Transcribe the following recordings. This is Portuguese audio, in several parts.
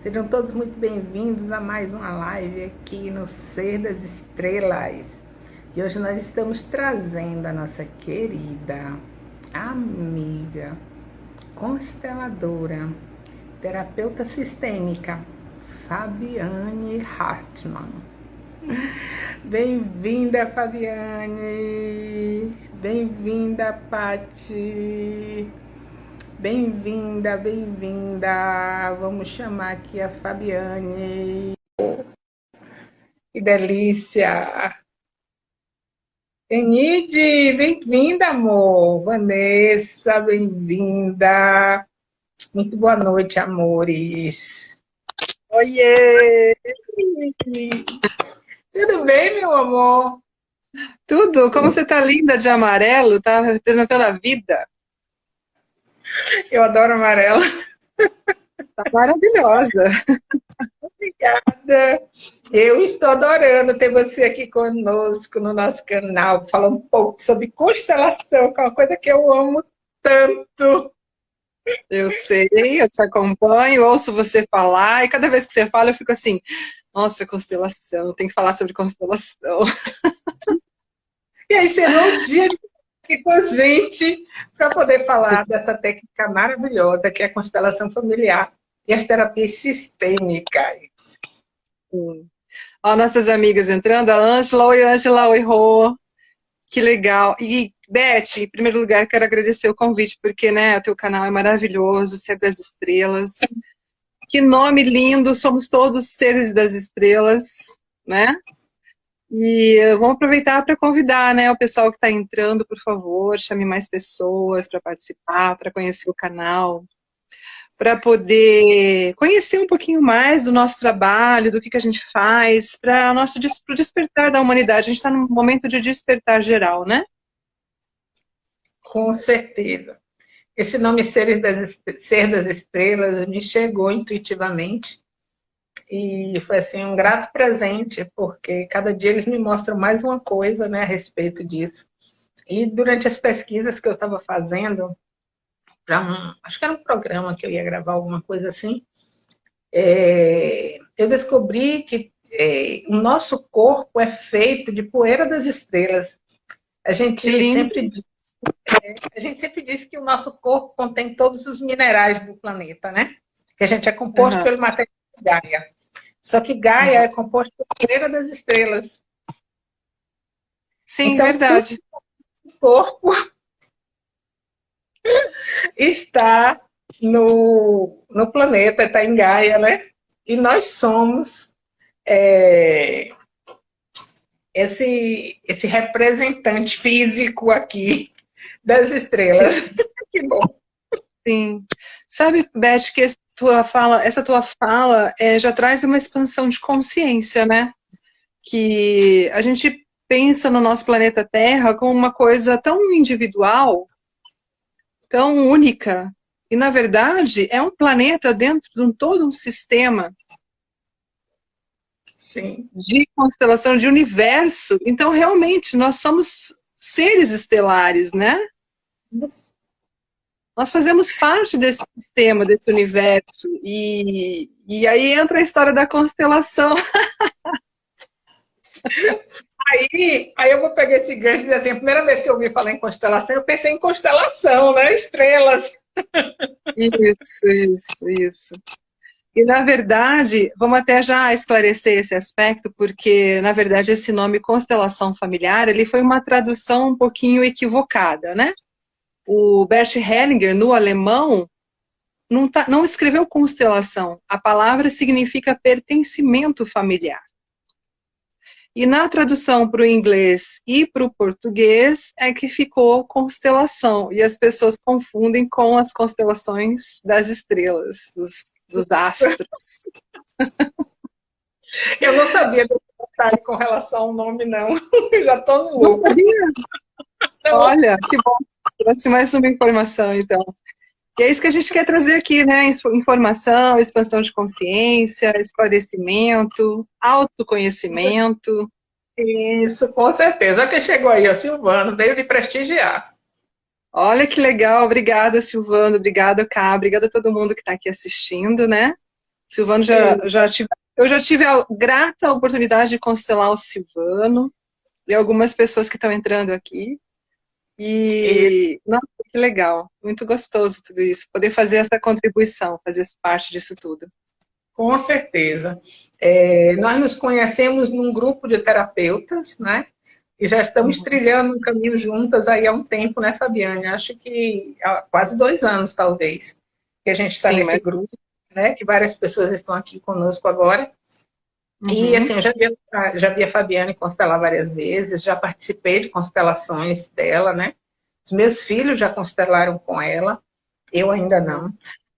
Sejam todos muito bem-vindos a mais uma live aqui no Ser das Estrelas. E hoje nós estamos trazendo a nossa querida amiga, consteladora, terapeuta sistêmica, Fabiane Hartmann. Bem-vinda, Fabiane! Bem-vinda, Pati! Bem-vinda, bem-vinda. Vamos chamar aqui a Fabiane. Que delícia. Enide, bem-vinda, amor. Vanessa, bem-vinda. Muito boa noite, amores. Oiê! Tudo bem, meu amor? Tudo. Como você tá linda de amarelo, tá representando a vida. Eu adoro amarelo. Tá maravilhosa. Obrigada. Eu estou adorando ter você aqui conosco no nosso canal, falando um pouco sobre constelação, que é uma coisa que eu amo tanto. Eu sei, eu te acompanho, ouço você falar, e cada vez que você fala eu fico assim, nossa, constelação, tem que falar sobre constelação. E aí chegou o dia de aqui com a gente para poder falar dessa técnica maravilhosa que é a constelação familiar e as terapias sistêmicas. Sim. Ó, nossas amigas entrando, a Ângela, oi Ângela, oi Rô, que legal. E Beth, em primeiro lugar, quero agradecer o convite, porque né, o teu canal é maravilhoso, Ser das Estrelas. Que nome lindo, somos todos seres das estrelas, né? E vamos aproveitar para convidar né, o pessoal que está entrando, por favor, chame mais pessoas para participar, para conhecer o canal, para poder conhecer um pouquinho mais do nosso trabalho, do que, que a gente faz, para o nosso pro despertar da humanidade. A gente está num momento de despertar geral, né? Com certeza. Esse nome Seres das, Ser das Estrelas me chegou intuitivamente e foi assim um grato presente, porque cada dia eles me mostram mais uma coisa né, a respeito disso. E durante as pesquisas que eu estava fazendo, um, acho que era um programa que eu ia gravar, alguma coisa assim, é, eu descobri que é, o nosso corpo é feito de poeira das estrelas. A gente sempre diz, é, a gente sempre diz que o nosso corpo contém todos os minerais do planeta, né? Que a gente é composto uhum. pelo material Gaia. Só que Gaia é composto por poeira das estrelas. Sim, então, verdade. O corpo está no, no planeta, está em Gaia, né? E nós somos é, esse, esse representante físico aqui das estrelas. que bom. Sim. Sabe, Beth, que tua fala, essa tua fala é, já traz uma expansão de consciência, né? Que a gente pensa no nosso planeta Terra como uma coisa tão individual, tão única, e na verdade é um planeta dentro de um, todo um sistema Sim. de constelação, de universo. Então, realmente, nós somos seres estelares, né? Isso. Nós fazemos parte desse sistema, desse universo. E, e aí entra a história da constelação. Aí, aí eu vou pegar esse gancho e dizer assim, a primeira vez que eu ouvi falar em constelação, eu pensei em constelação, né? Estrelas. Isso, isso, isso. E, na verdade, vamos até já esclarecer esse aspecto, porque, na verdade, esse nome constelação familiar, ele foi uma tradução um pouquinho equivocada, né? O Bert Hellinger, no alemão, não, tá, não escreveu constelação. A palavra significa pertencimento familiar. E na tradução para o inglês e para o português é que ficou constelação. E as pessoas confundem com as constelações das estrelas, dos, dos astros. Eu não sabia detalhe com relação ao nome, não. Eu já estou no. Não sabia? Olha, que bom. Trouxe mais uma informação, então. E é isso que a gente quer trazer aqui, né? Informação, expansão de consciência, esclarecimento, autoconhecimento. Isso, com certeza. Olha quem chegou aí, o Silvano, veio lhe prestigiar. Olha que legal, obrigada Silvano, obrigada Cá, obrigada a todo mundo que está aqui assistindo, né? Silvano já, já tive, eu já tive a grata oportunidade de constelar o Silvano e algumas pessoas que estão entrando aqui. E, nossa, que legal, muito gostoso tudo isso, poder fazer essa contribuição, fazer parte disso tudo. Com certeza. É, nós nos conhecemos num grupo de terapeutas, né? E já estamos uhum. trilhando um caminho juntas aí há um tempo, né, Fabiane? Acho que há quase dois anos, talvez, que a gente está nesse mas... grupo, né? Que várias pessoas estão aqui conosco agora. Uhum. E, assim, eu já vi, já vi a Fabiane constelar várias vezes, já participei de constelações dela, né? Os meus filhos já constelaram com ela, eu ainda não,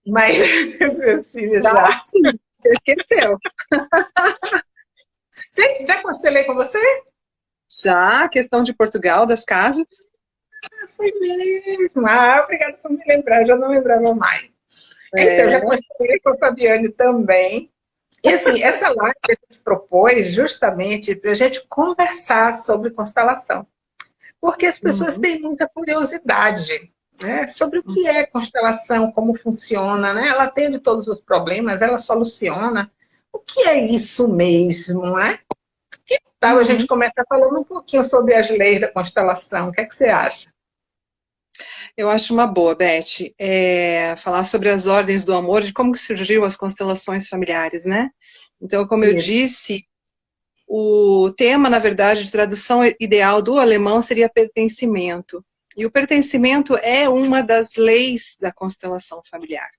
mas os meus filhos já. já. Esqueceu. já, já constelei com você? Já, questão de Portugal, das casas. Ah, foi mesmo. Ah, obrigada por me lembrar, já não lembrava mais. É. Então, já constelei com a Fabiane também. E assim, essa live a gente propôs justamente para a gente conversar sobre constelação. Porque as pessoas uhum. têm muita curiosidade né, sobre o que é constelação, como funciona, né? Ela teve todos os problemas, ela soluciona. O que é isso mesmo, né? Que tal a gente uhum. começar falando um pouquinho sobre as leis da constelação? O que é que você acha? Eu acho uma boa, Beth, é, falar sobre as ordens do amor, de como surgiu as constelações familiares, né? Então, como Isso. eu disse, o tema, na verdade, de tradução ideal do alemão seria pertencimento. E o pertencimento é uma das leis da constelação familiar.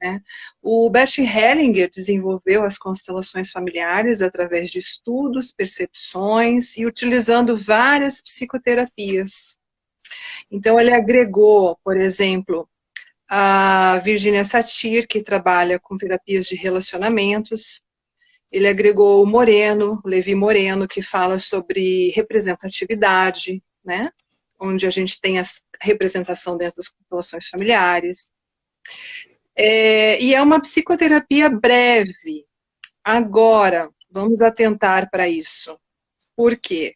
Né? O Bert Hellinger desenvolveu as constelações familiares através de estudos, percepções e utilizando várias psicoterapias. Então, ele agregou, por exemplo, a Virginia Satir, que trabalha com terapias de relacionamentos. Ele agregou o Moreno, Levi Moreno, que fala sobre representatividade, né? onde a gente tem a representação dentro das constelações familiares. É, e é uma psicoterapia breve. Agora, vamos atentar para isso. Por quê?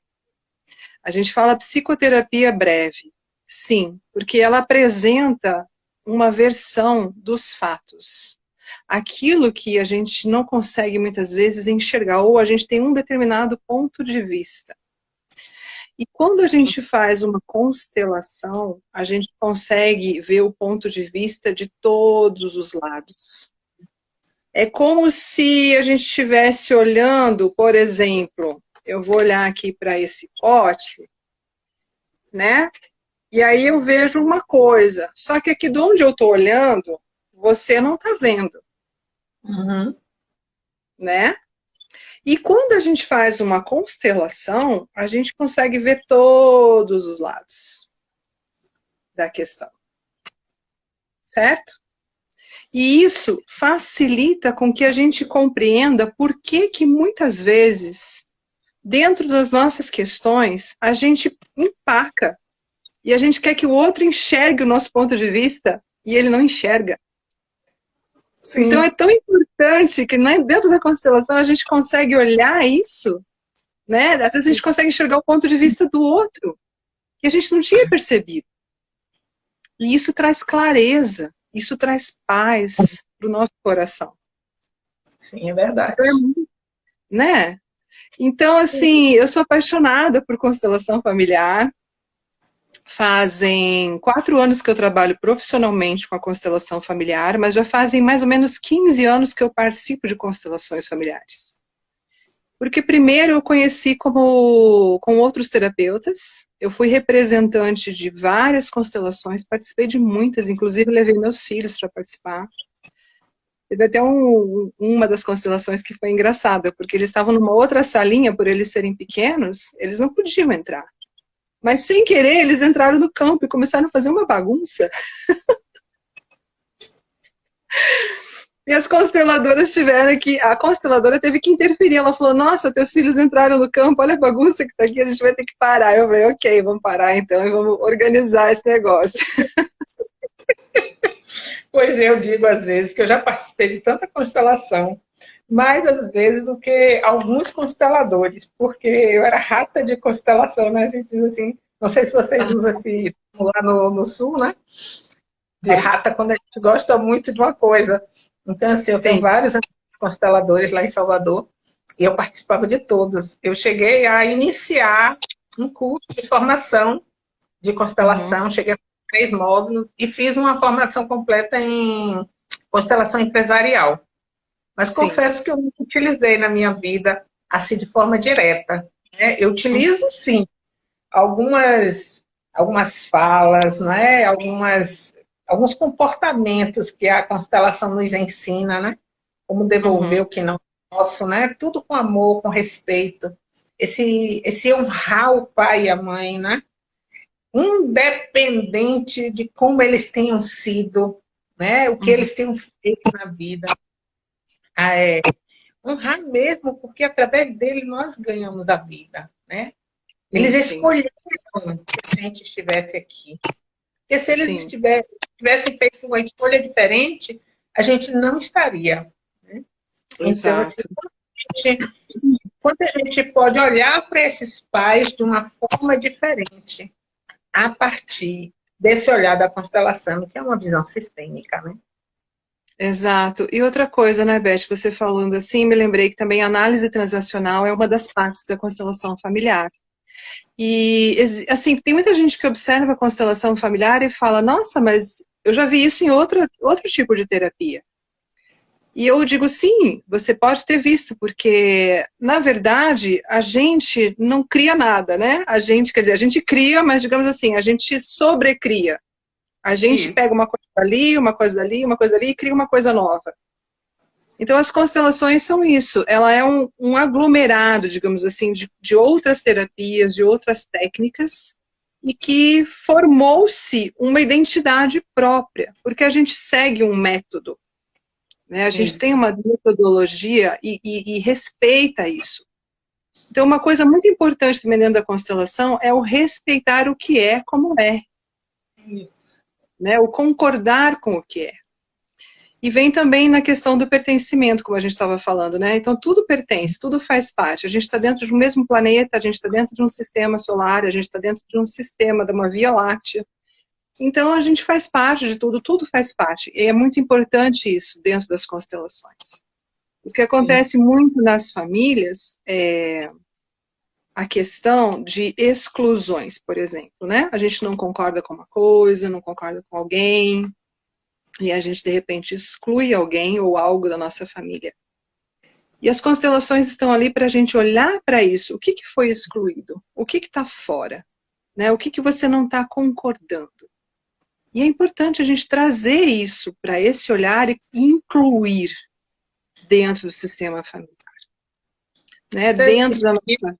A gente fala psicoterapia breve. Sim, porque ela apresenta uma versão dos fatos. Aquilo que a gente não consegue muitas vezes enxergar, ou a gente tem um determinado ponto de vista. E quando a gente faz uma constelação, a gente consegue ver o ponto de vista de todos os lados. É como se a gente estivesse olhando, por exemplo, eu vou olhar aqui para esse pote, né? E aí eu vejo uma coisa, só que aqui de onde eu estou olhando, você não está vendo. Uhum. Né? E quando a gente faz uma constelação, a gente consegue ver todos os lados da questão. Certo? E isso facilita com que a gente compreenda por que que muitas vezes, dentro das nossas questões, a gente empaca. E a gente quer que o outro enxergue o nosso ponto de vista e ele não enxerga. Sim. Então é tão importante que né, dentro da constelação a gente consegue olhar isso, né? Às vezes a gente consegue enxergar o ponto de vista do outro, que a gente não tinha percebido. E isso traz clareza, isso traz paz para o nosso coração. Sim, é verdade. Então, né? Então, assim, eu sou apaixonada por constelação familiar. Fazem quatro anos que eu trabalho profissionalmente com a constelação familiar, mas já fazem mais ou menos 15 anos que eu participo de constelações familiares. Porque primeiro eu conheci como, com outros terapeutas, eu fui representante de várias constelações, participei de muitas, inclusive levei meus filhos para participar. Teve até um, uma das constelações que foi engraçada, porque eles estavam numa outra salinha, por eles serem pequenos, eles não podiam entrar. Mas sem querer, eles entraram no campo e começaram a fazer uma bagunça. e as consteladoras tiveram que... A consteladora teve que interferir. Ela falou, nossa, teus filhos entraram no campo, olha a bagunça que tá aqui, a gente vai ter que parar. Eu falei, ok, vamos parar então e vamos organizar esse negócio. Pois eu digo às vezes que eu já participei de tanta constelação mais às vezes do que alguns consteladores, porque eu era rata de constelação, né? A gente diz assim, Não sei se vocês usam esse lá no, no sul, né? De rata quando a gente gosta muito de uma coisa. Então, assim, eu Sim. tenho vários consteladores lá em Salvador e eu participava de todos. Eu cheguei a iniciar um curso de formação de constelação, uhum. cheguei a três módulos e fiz uma formação completa em constelação empresarial. Mas Sim. confesso que eu não utilizei na minha vida assim de forma direta. Né? Eu utilizo sim algumas, algumas falas, né? algumas, alguns comportamentos que a constelação nos ensina, né? como devolver uhum. o que não posso, né? tudo com amor, com respeito. Esse, esse honrar o pai e a mãe, né? Independente de como eles tenham sido, né? o que uhum. eles tenham feito na vida. Ah, é, honrar mesmo, porque através dele nós ganhamos a vida. Né? Eles Sim. escolheram que a gente estivesse aqui. Porque se eles tivessem, tivessem feito uma escolha diferente, a gente não estaria. Né? Então, assim, quando a gente pode olhar para esses pais de uma forma diferente, a partir desse olhar da constelação, que é uma visão sistêmica, né? Exato. E outra coisa, né, Beth, você falando assim, me lembrei que também a análise transacional é uma das partes da constelação familiar. E, assim, tem muita gente que observa a constelação familiar e fala, nossa, mas eu já vi isso em outro, outro tipo de terapia. E eu digo, sim, você pode ter visto, porque, na verdade, a gente não cria nada, né? A gente, quer dizer, a gente cria, mas, digamos assim, a gente sobrecria. A gente Isso. pega uma coisa dali, uma coisa dali, uma coisa dali e cria uma coisa nova. Então, as constelações são isso. Ela é um, um aglomerado, digamos assim, de, de outras terapias, de outras técnicas, e que formou-se uma identidade própria, porque a gente segue um método. Né? A gente tem uma metodologia e, e, e, respeita isso. Então, uma coisa muito importante também dentro da constelação é o respeitar o que é como é. Isso. Né? O concordar com o que é. E vem também na questão do pertencimento, como a gente estava falando, né? Então, tudo pertence, tudo faz parte. A gente está dentro de um mesmo planeta, a gente está dentro de um sistema solar, a gente está dentro de um sistema, de uma Via Láctea. Então a gente faz parte de tudo, tudo faz parte. E é muito importante isso dentro das constelações. O que acontece Sim. muito nas famílias é a questão de exclusões, por exemplo, né? A gente não concorda com uma coisa, não concorda com alguém, e a gente de repente exclui alguém ou algo da nossa família. E as constelações estão ali para a gente olhar para isso. O que, que foi excluído? O que está fora? Né? O que, que você não está concordando? E é importante a gente trazer isso para esse olhar e incluir dentro do sistema familiar. Né? Dentro da nossa...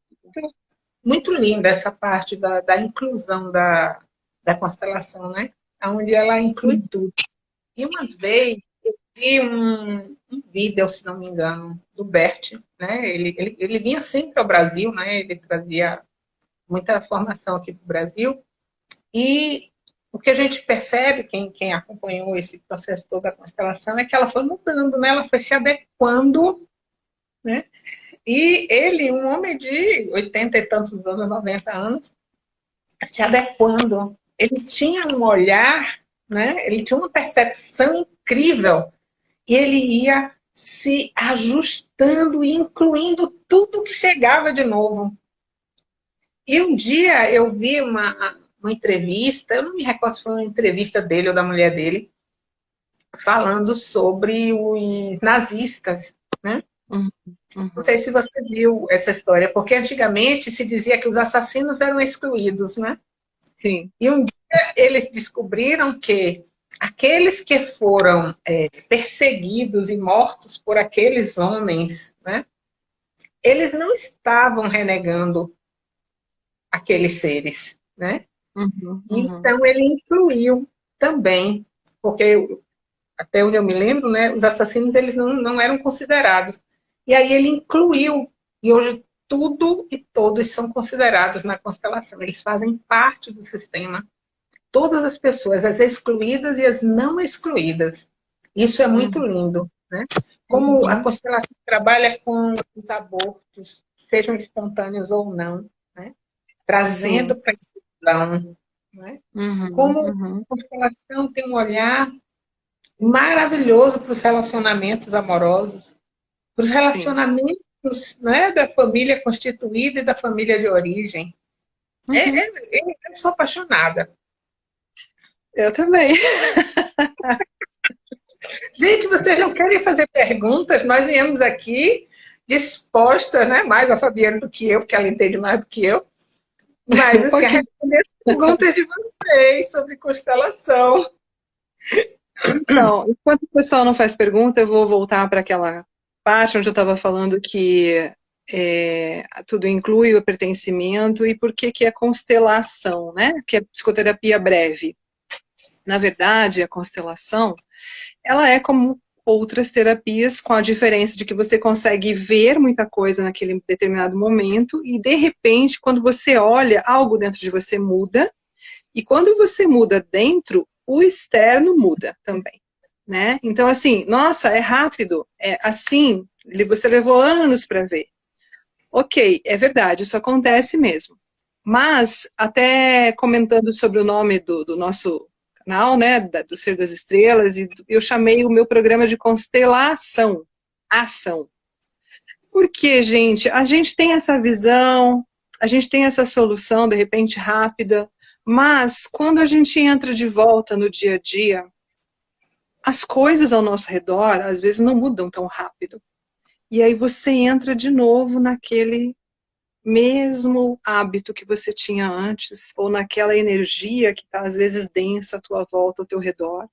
Muito linda essa parte da, da inclusão da, da constelação, né? Onde ela inclui Sim. tudo. E uma vez eu vi um, um vídeo, se não me engano, do Bert, né? Ele, ele, ele vinha sempre ao Brasil, né? Ele trazia muita formação aqui para o Brasil. E o que a gente percebe, quem, quem acompanhou esse processo todo da constelação, é que ela foi mudando, né? ela foi se adequando. Né? E ele, um homem de 80 e tantos anos, 90 anos, se adequando. Ele tinha um olhar, né? ele tinha uma percepção incrível. E ele ia se ajustando e incluindo tudo que chegava de novo. E um dia eu vi uma, uma entrevista, eu não me recordo se foi uma entrevista dele ou da mulher dele, falando sobre os nazistas, né? Uhum, uhum. Não sei se você viu essa história, porque antigamente se dizia que os assassinos eram excluídos, né? Sim. E um dia eles descobriram que aqueles que foram é, perseguidos e mortos por aqueles homens, né? Eles não estavam renegando aqueles seres, né? Uhum, uhum. Então, ele incluiu também, porque até onde eu me lembro, né, os assassinos eles não, não eram considerados. E aí ele incluiu, e hoje tudo e todos são considerados na constelação, eles fazem parte do sistema. Todas as pessoas, as excluídas e as não excluídas. Isso é muito uhum. lindo. Né? Como a uhum. constelação trabalha com os abortos, sejam espontâneos ou não, né? trazendo para esse visão. Né? Uhum, Como uhum. a constelação tem um olhar maravilhoso para os relacionamentos amorosos, para os relacionamentos né, da família constituída e da família de origem. Uhum. É, é, é, eu sou apaixonada. Eu também. Gente, vocês não querem fazer perguntas? Nós viemos aqui disposta, né? Mais a Fabiana do que eu, porque ela entende mais do que eu. Mas, assim, a responder as perguntas de vocês sobre constelação. Então, enquanto o pessoal não faz pergunta, eu vou voltar para aquela parte onde eu estava falando que é, tudo inclui o pertencimento e por que que é constelação, né? Que é psicoterapia breve. Na verdade, a constelação, ela é como outras terapias, com a diferença de que você consegue ver muita coisa naquele determinado momento e, de repente, quando você olha, algo dentro de você muda, e quando você muda dentro, o externo muda também, né? Então, assim, nossa, é rápido, é assim, você levou anos para ver. Ok, é verdade, isso acontece mesmo. Mas, até comentando sobre o nome do, do nosso canal, né, do Ser das Estrelas, e eu chamei o meu programa de Constelação, Ação. Porque, gente, a gente tem essa visão, a gente tem essa solução, de repente, rápida, mas quando a gente entra de volta no dia a dia, as coisas ao nosso redor, às vezes, não mudam tão rápido. E aí você entra de novo naquele mesmo hábito que você tinha antes, ou naquela energia que está às vezes densa à tua volta, ao teu redor.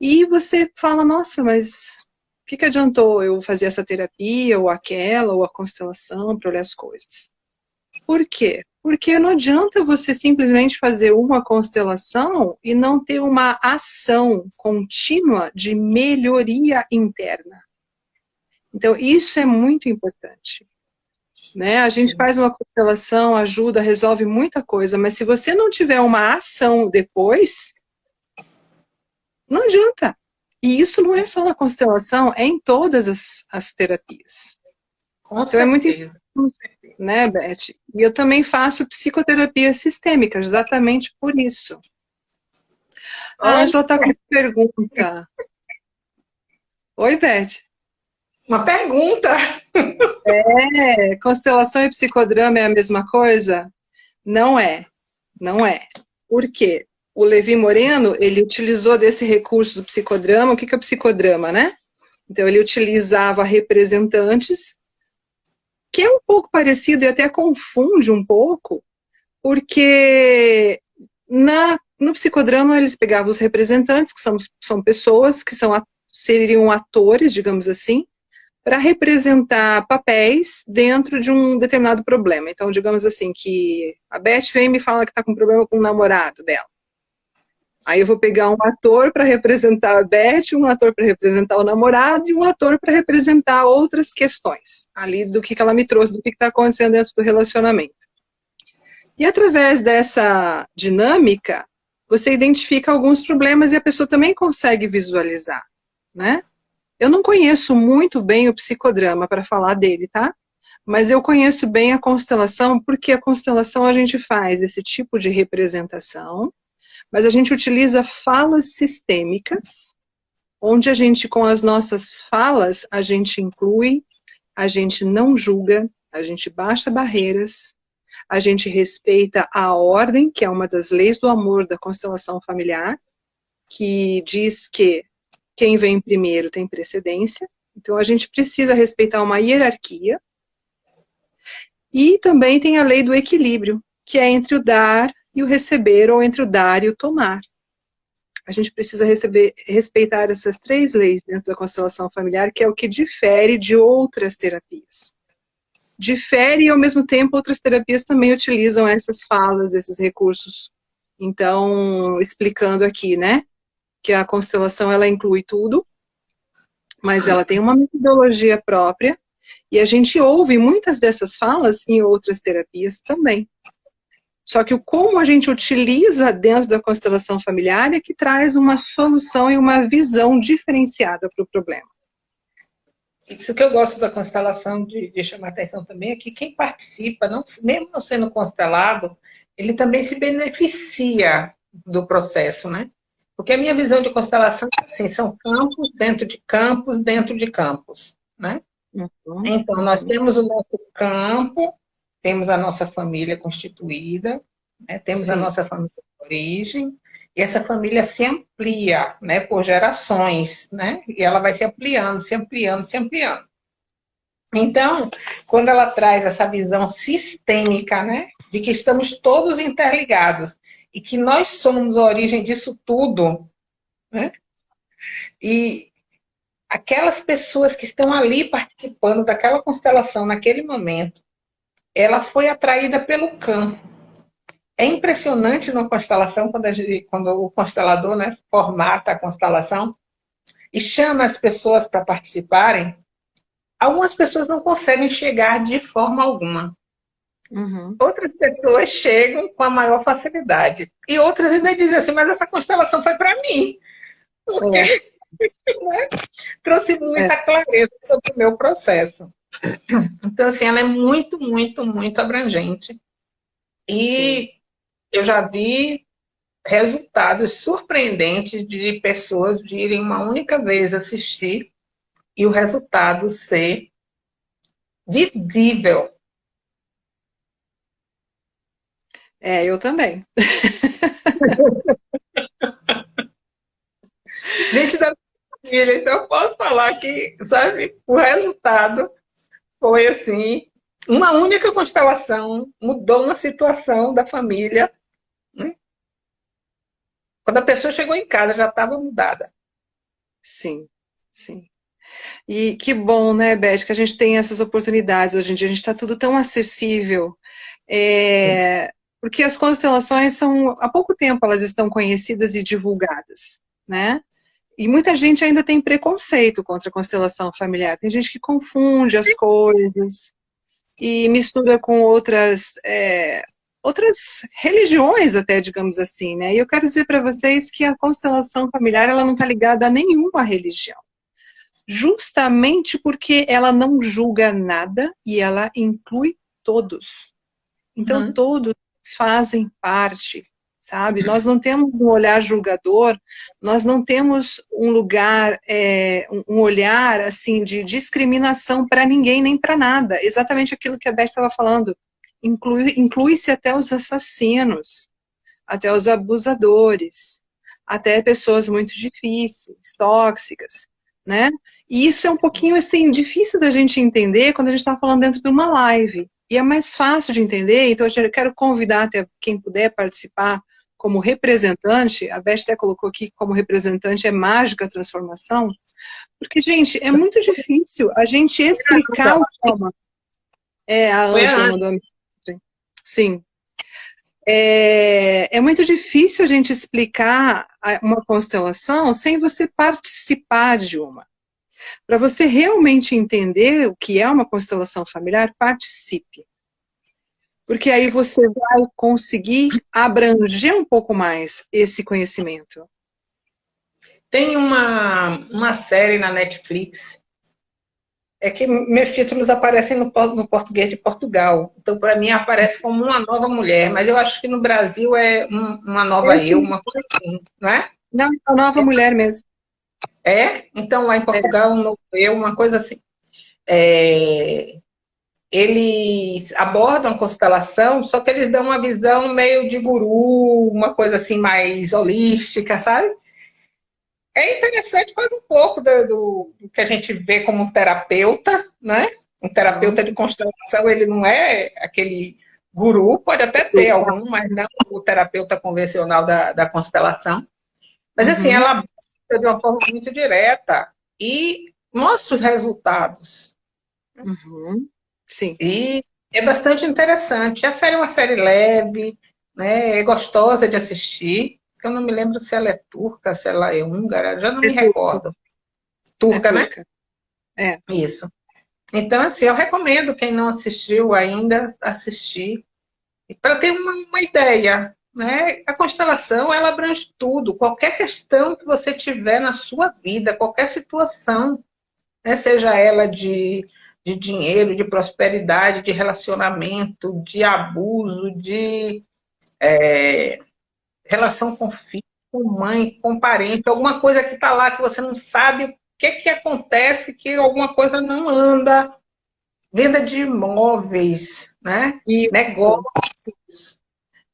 E você fala, nossa, mas o que, que adiantou eu fazer essa terapia, ou aquela, ou a constelação, para olhar as coisas? Por quê? Porque não adianta você simplesmente fazer uma constelação e não ter uma ação contínua de melhoria interna. Então, isso é muito importante. Né? A gente Sim. faz uma constelação, ajuda, resolve muita coisa, mas se você não tiver uma ação depois, não adianta. E isso não é só na constelação, é em todas as, as terapias. Com então certeza. é muito importante, né, Beth? E eu também faço psicoterapia sistêmica, exatamente por isso. A Ângela está com uma pergunta. Oi, Beth. Uma pergunta. É, constelação e psicodrama é a mesma coisa? Não é, não é. Por quê? O Levi Moreno, ele utilizou desse recurso do psicodrama, o que, que é o psicodrama, né? Então, ele utilizava representantes, que é um pouco parecido e até confunde um pouco, porque na, no psicodrama eles pegavam os representantes, que são, são pessoas que são, seriam atores, digamos assim, para representar papéis dentro de um determinado problema. Então, digamos assim, que a Beth vem e me fala que está com problema com o namorado dela. Aí eu vou pegar um ator para representar a Beth, um ator para representar o namorado e um ator para representar outras questões ali do que, que ela me trouxe, do que está acontecendo dentro do relacionamento. E através dessa dinâmica, você identifica alguns problemas e a pessoa também consegue visualizar, né? Eu não conheço muito bem o psicodrama para falar dele, tá? Mas eu conheço bem a constelação, porque a constelação a gente faz esse tipo de representação, mas a gente utiliza falas sistêmicas, onde a gente, com as nossas falas, a gente inclui, a gente não julga, a gente baixa barreiras, a gente respeita a ordem, que é uma das leis do amor da constelação familiar, que diz que quem vem primeiro tem precedência, então a gente precisa respeitar uma hierarquia. E também tem a lei do equilíbrio, que é entre o dar e o receber, ou entre o dar e o tomar. A gente precisa receber, respeitar essas três leis dentro da constelação familiar, que é o que difere de outras terapias. Difere e, ao mesmo tempo, outras terapias também utilizam essas falas, esses recursos. Então, explicando aqui, né? Que a constelação ela inclui tudo, mas ela tem uma metodologia própria, e a gente ouve muitas dessas falas em outras terapias também. Só que o como a gente utiliza dentro da constelação familiar é que traz uma solução e uma visão diferenciada para o problema. Isso que eu gosto da constelação de, de chamar atenção também é que quem participa, não, mesmo não sendo constelado, ele também se beneficia do processo, né? Porque a minha visão de constelação é assim, são campos dentro de campos, dentro de campos, né? Uhum. Então, nós temos o nosso campo, temos a nossa família constituída, né? temos Sim. a nossa família de origem, e essa família se amplia, né, por gerações, né? E ela vai se ampliando, se ampliando, se ampliando. Então, quando ela traz essa visão sistêmica, né, de que estamos todos interligados e que nós somos a origem disso tudo, né? E aquelas pessoas que estão ali participando daquela constelação naquele momento, ela foi atraída pelo campo. É impressionante numa constelação, quando, gente, quando o constelador né, formata a constelação e chama as pessoas para participarem, algumas pessoas não conseguem chegar de forma alguma. Uhum. Outras pessoas chegam com a maior facilidade. E outras ainda dizem assim, mas essa constelação foi para mim. Porque é. né, trouxe muita é. clareza sobre o meu processo. Então, assim, ela é muito, muito, muito abrangente. E Sim eu já vi resultados surpreendentes de pessoas de irem uma única vez assistir e o resultado ser visível. É, eu também. Gente da família, então eu posso falar que, sabe, o resultado foi assim, uma única constelação mudou uma situação da família né? Quando a pessoa chegou em casa, já estava mudada. Sim, sim. E que bom, né, Beth, que a gente tem essas oportunidades hoje em dia. A gente está tudo tão acessível. É, porque as constelações são, há pouco tempo elas estão conhecidas e divulgadas, né? E muita gente ainda tem preconceito contra a constelação familiar. Tem gente que confunde as coisas e mistura com outras é, outras religiões até, digamos assim, né? E eu quero dizer para vocês que a constelação familiar, ela não está ligada a nenhuma religião. Justamente porque ela não julga nada e ela inclui todos. Então, uhum. todos fazem parte, sabe? Nós não temos um olhar julgador, nós não temos um lugar, é, um olhar, assim, de discriminação para ninguém nem para nada. Exatamente aquilo que a Beth estava falando inclui-se inclui até os assassinos, até os abusadores, até pessoas muito difíceis, tóxicas, né? E isso é um pouquinho, assim, difícil da gente entender quando a gente está falando dentro de uma live. E é mais fácil de entender, então eu quero convidar até quem puder participar como representante, a Beth até colocou aqui como representante é mágica a transformação, porque, gente, é muito difícil a gente explicar o trauma. É, a Ângela mandou Sim. É, é, muito difícil a gente explicar uma constelação sem você participar de uma. Para você realmente entender o que é uma constelação familiar, participe. Porque aí você vai conseguir abranger um pouco mais esse conhecimento. Tem uma, uma série na Netflix é que meus títulos aparecem no, no português de Portugal. Então, para mim, aparece como uma nova mulher, mas eu acho que no Brasil é um, uma nova eu, uma coisa assim, não é? Não, uma nova é. mulher mesmo. É? Então, lá em Portugal, é. um novo eu, uma coisa assim. É, eles abordam a constelação, só que eles dão uma visão meio de guru, uma coisa assim mais holística, sabe? é interessante, faz um pouco do, do, do, que a gente vê como um terapeuta, né? Um terapeuta de constelação, ele não é aquele guru, pode até ter algum, mas não o terapeuta convencional da, da constelação. Mas assim, uhum. ela de uma forma muito direta e mostra os resultados. Uhum. Sim. E é bastante interessante. A série é uma série leve, né? é gostosa de assistir eu não me lembro se ela é turca, se ela é húngara, já não é me turca. recordo. Turca, é né? Turca. É. Isso. Então, assim, eu recomendo quem não assistiu ainda, assistir, para ter uma, uma, ideia. Né? A constelação, ela abrange tudo, qualquer questão que você tiver na sua vida, qualquer situação, né? seja ela de, de dinheiro, de prosperidade, de relacionamento, de abuso, de é, relação com filho, com mãe, com parente, alguma coisa que está lá que você não sabe o que, que acontece, que alguma coisa não anda. Venda de imóveis, né? Isso. negócios.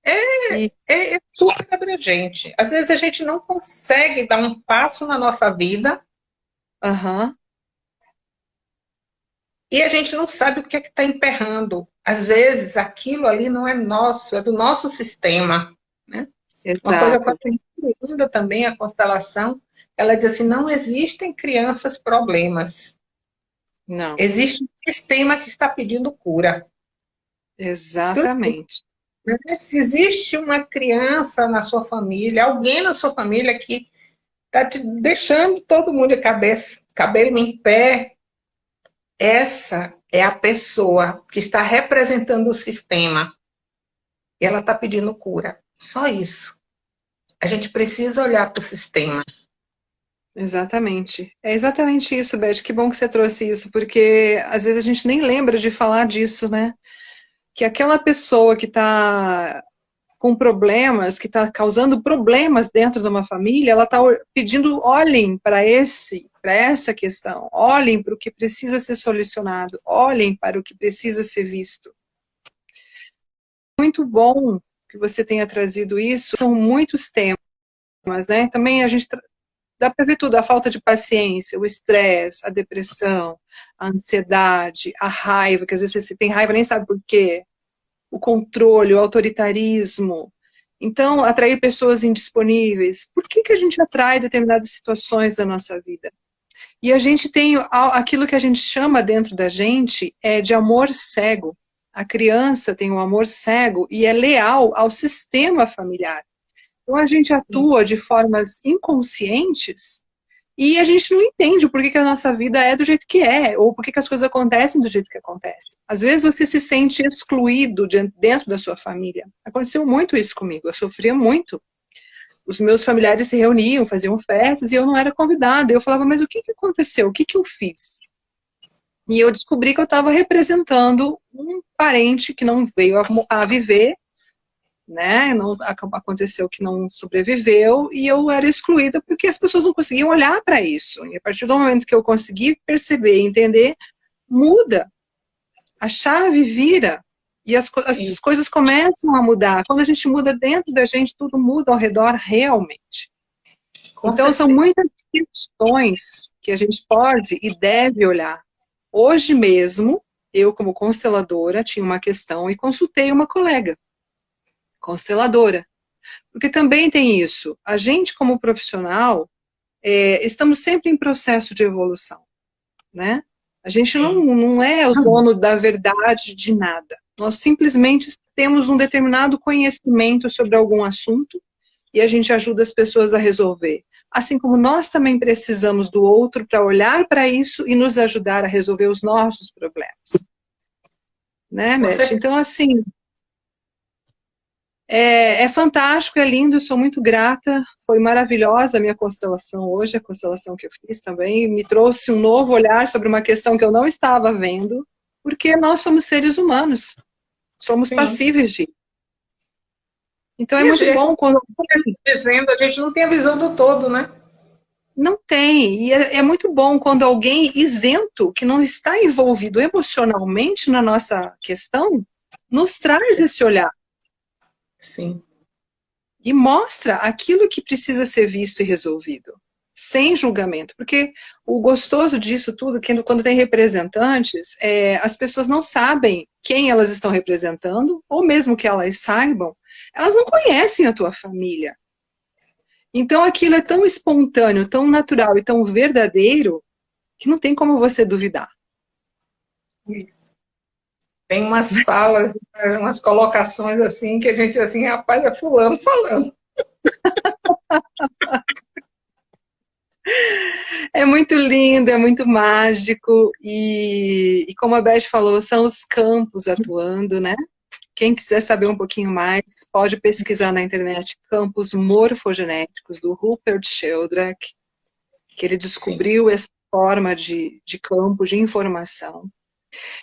É, é, é super abrangente. Às vezes a gente não consegue dar um passo na nossa vida Uhum. e a gente não sabe o que é que está emperrando. Às vezes aquilo ali não é nosso, é do nosso sistema. Né? Uma coisa que eu linda também, a constelação, ela diz assim, não existem crianças problemas. Não. Existe um sistema que está pedindo cura. Exatamente. Né? Se existe uma criança na sua família, alguém na sua família que está te deixando todo mundo de cabeça, cabelo em pé, essa é a pessoa que está representando o sistema. E ela está pedindo cura. Só isso. A gente precisa olhar para o sistema. Exatamente. É exatamente isso, Beth. Que bom que você trouxe isso, porque às vezes a gente nem lembra de falar disso, né? Que aquela pessoa que está com problemas, que está causando problemas dentro de uma família, ela está pedindo, olhem para esse, para essa questão, olhem para o que precisa ser solucionado, olhem para o que precisa ser visto. Muito bom que você tenha trazido isso, são muitos temas, né? Também a gente dá para ver tudo, a falta de paciência, o estresse, a depressão, a ansiedade, a raiva, que às vezes você tem raiva nem sabe por quê, o controle, o autoritarismo. Então, atrair pessoas indisponíveis. Por que, que a gente atrai determinadas situações da nossa vida? E a gente tem aquilo que a gente chama dentro da gente é de amor cego. A criança tem um amor cego e é leal ao sistema familiar. Então a gente atua de formas inconscientes e a gente não entende por que, que a nossa vida é do jeito que é, ou por que, que as coisas acontecem do jeito que acontecem. Às vezes você se sente excluído dentro da sua família. Aconteceu muito isso comigo, eu sofria muito. Os meus familiares se reuniam, faziam festas, e eu não era convidada. Eu falava, mas o que, que aconteceu? O que, que eu fiz? E eu descobri que eu estava representando um parente que não veio a, a viver né? Não, aconteceu que não sobreviveu e eu era excluída porque as pessoas não conseguiam olhar para isso. E a partir do momento que eu consegui perceber e entender, muda. A chave vira e as, as, as coisas começam a mudar. Quando a gente muda dentro da gente, tudo muda ao redor realmente. Com então, certeza. são muitas questões que a gente pode e deve olhar. Hoje mesmo, eu, como consteladora, tinha uma questão e consultei uma colega consteladora. Porque também tem isso, a gente como profissional, é, estamos sempre em processo de evolução, né? A gente não, não é o dono da verdade de nada. Nós simplesmente temos um determinado conhecimento sobre algum assunto e a gente ajuda as pessoas a resolver. Assim como nós também precisamos do outro para olhar para isso e nos ajudar a resolver os nossos problemas. Né, Matt? Então, assim, é, é, fantástico, é lindo, sou muito grata. Foi maravilhosa a minha constelação hoje, a constelação que eu fiz também. Me trouxe um novo olhar sobre uma questão que eu não estava vendo, porque nós somos seres humanos. Somos Sim. passíveis de. Então é e muito gente, bom quando. Dizendo, a gente não tem a visão do todo, né? Não tem. E é, é muito bom quando alguém isento, que não está envolvido emocionalmente na nossa questão, nos traz esse olhar. Sim. E mostra aquilo que precisa ser visto e resolvido, sem julgamento. Porque o gostoso disso tudo, que quando tem representantes, é, as pessoas não sabem quem elas estão representando, ou mesmo que elas saibam, elas não conhecem a tua família. Então aquilo é tão espontâneo, tão natural e tão verdadeiro, que não tem como você duvidar. Isso tem umas falas, umas colocações assim, que a gente assim, rapaz, é fulano falando. É muito lindo, é muito mágico, e, e, como a Beth falou, são os campos atuando, né? Quem quiser saber um pouquinho mais, pode pesquisar na internet campos morfogenéticos do Rupert Sheldrake, que ele descobriu Sim. essa forma de, de campo de informação.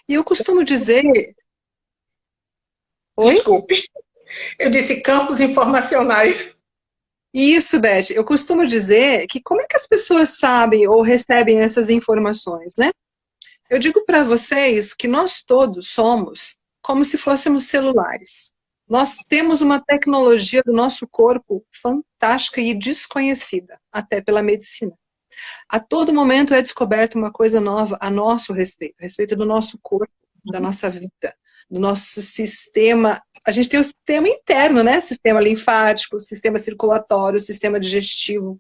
E eu costumo dizer... Oi? Desculpe. Eu disse campos informacionais. Isso, Beth. Eu costumo dizer que como é que as pessoas sabem ou recebem essas informações, né? Eu digo para vocês que nós todos somos como se fôssemos celulares. Nós temos uma tecnologia do nosso corpo fantástica e desconhecida, até pela medicina. A todo momento é descoberta uma coisa nova a nosso respeito, a respeito do nosso corpo, da nossa vida, do nosso sistema. A gente tem o sistema interno, né? Sistema linfático, sistema circulatório, sistema digestivo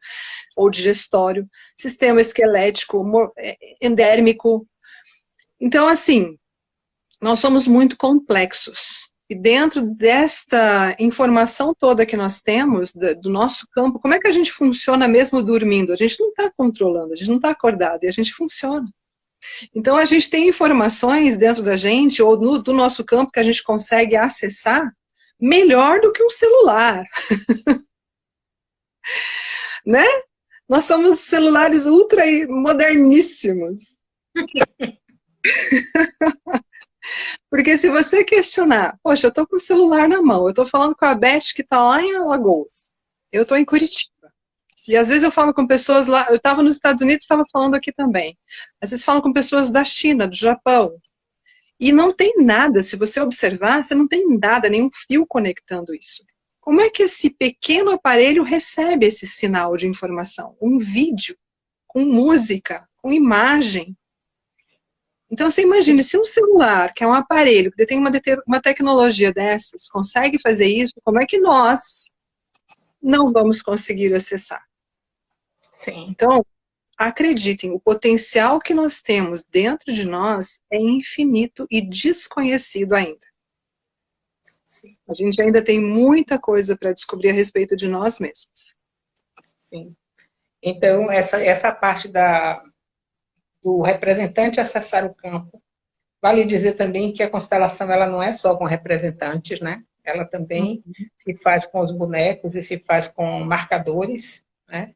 ou digestório, sistema esquelético, é, endérmico. Então, assim, nós somos muito complexos. E dentro desta informação toda que nós temos, do nosso campo, como é que a gente funciona mesmo dormindo? A gente não está controlando, a gente não está acordado, e a gente funciona. Então, a gente tem informações dentro da gente, ou no, do nosso campo, que a gente consegue acessar melhor do que um celular. né? Nós somos celulares ultra moderníssimos. Porque se você questionar, poxa, eu estou com o celular na mão, eu estou falando com a Beth que está lá em Alagoas, eu estou em Curitiba. E às vezes eu falo com pessoas lá, eu estava nos Estados Unidos, estava falando aqui também. Às vezes falo com pessoas da China, do Japão. E não tem nada, se você observar, você não tem nada, nenhum fio conectando isso. Como é que esse pequeno aparelho recebe esse sinal de informação? Um vídeo, com música, com imagem, então, você imagina, se um celular, que é um aparelho, que tem uma, uma tecnologia dessas, consegue fazer isso, como é que nós não vamos conseguir acessar? Sim. Então, acreditem, o potencial que nós temos dentro de nós é infinito e desconhecido ainda. A gente ainda tem muita coisa para descobrir a respeito de nós mesmos. Sim. Então, essa, essa parte da, do representante acessar o campo. Vale dizer também que a constelação ela não é só com representantes, né? Ela também uhum. se faz com os bonecos e se faz com marcadores, né?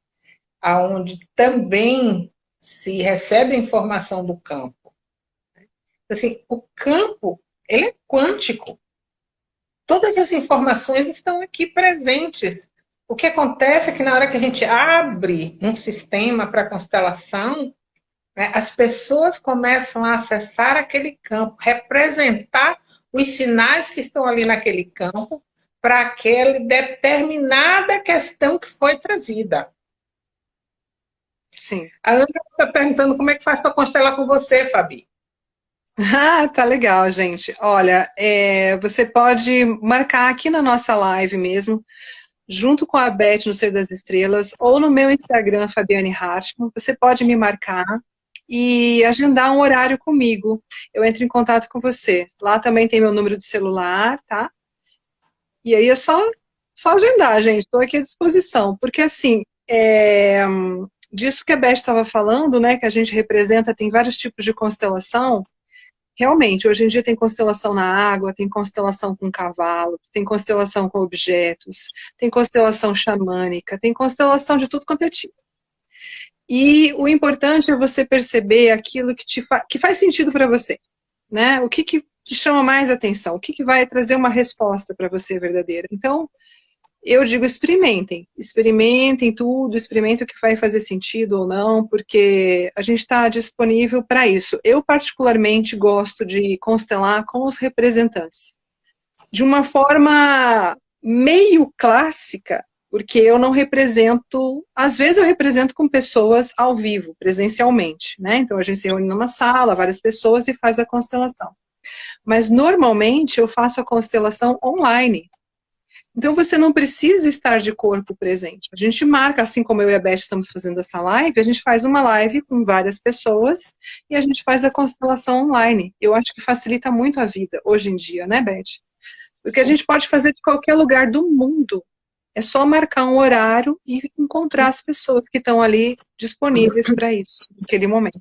Aonde também se recebe a informação do campo. Assim, o campo, ele é quântico. Todas as informações estão aqui presentes. O que acontece é que na hora que a gente abre um sistema para constelação, né? As pessoas começam a acessar aquele campo, representar os sinais que estão ali naquele campo para aquela determinada questão que foi trazida. Sim. A Ana está perguntando como é que faz para constelar com você, Fabi. Ah, tá legal, gente. Olha, é, você pode marcar aqui na nossa live mesmo, junto com a Beth no Ser das Estrelas, ou no meu Instagram, Fabiane Hartmann. Você pode me marcar, e agendar um horário comigo. Eu entro em contato com você. Lá também tem meu número de celular, tá? E aí é só, só agendar, gente. Estou aqui à disposição. Porque, assim, é, disso que a Beth estava falando, né, que a gente representa, tem vários tipos de constelação. Realmente, hoje em dia tem constelação na água, tem constelação com cavalos, tem constelação com objetos, tem constelação xamânica, tem constelação de tudo quanto é tipo. E o importante é você perceber aquilo que, te fa que faz sentido para você. Né? O que, que te chama mais atenção? O que, que vai trazer uma resposta para você verdadeira? Então, eu digo experimentem. Experimentem tudo, experimentem o que vai fazer sentido ou não, porque a gente está disponível para isso. Eu, particularmente, gosto de constelar com os representantes. De uma forma meio clássica, porque eu não represento, às vezes eu represento com pessoas ao vivo, presencialmente, né? Então a gente se reúne numa sala, várias pessoas e faz a constelação. Mas normalmente eu faço a constelação online. Então você não precisa estar de corpo presente. A gente marca, assim como eu e a Beth estamos fazendo essa live, a gente faz uma live com várias pessoas e a gente faz a constelação online. Eu acho que facilita muito a vida hoje em dia, né, Beth? Porque a gente pode fazer de qualquer lugar do mundo. É só marcar um horário e encontrar as pessoas que estão ali disponíveis para isso, naquele momento.